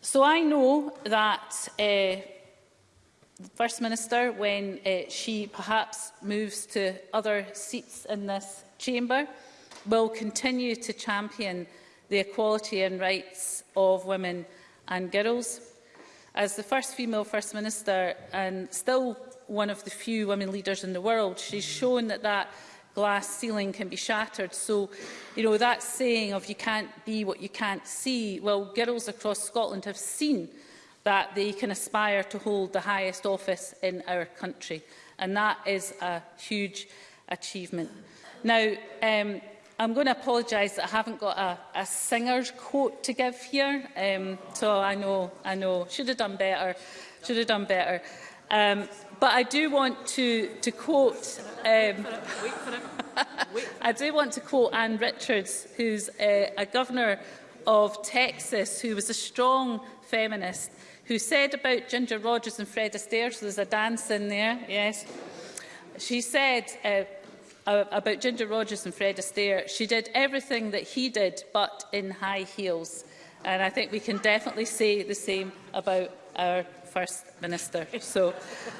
So I know that uh, eh, the First Minister, when uh, she perhaps moves to other seats in this chamber, will continue to champion the equality and rights of women and girls. As the first female First Minister and still one of the few women leaders in the world, she's shown that that glass ceiling can be shattered. So, you know, that saying of you can't be what you can't see, well, girls across Scotland have seen that they can aspire to hold the highest office in our country. And that is a huge achievement. Now, um, I'm going to apologise that I haven't got a, a singer's quote to give here. Um, so I know, I know, should have done better, should have done better. Um, but I do want to, to quote... Um, I do want to quote Anne Richards, who's a, a governor of Texas, who was a strong feminist, who said about Ginger Rogers and Fred Astaire, so there's a dance in there, yes. She said uh, about Ginger Rogers and Fred Astaire, she did everything that he did, but in high heels. And I think we can definitely say the same about our First Minister. So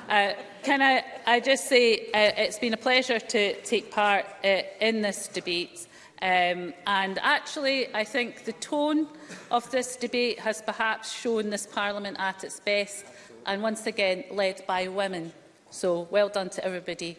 uh, can I, I just say uh, it's been a pleasure to take part uh, in this debate. Um, and actually, I think the tone of this debate has perhaps shown this Parliament at its best and once again led by women. So well done to everybody.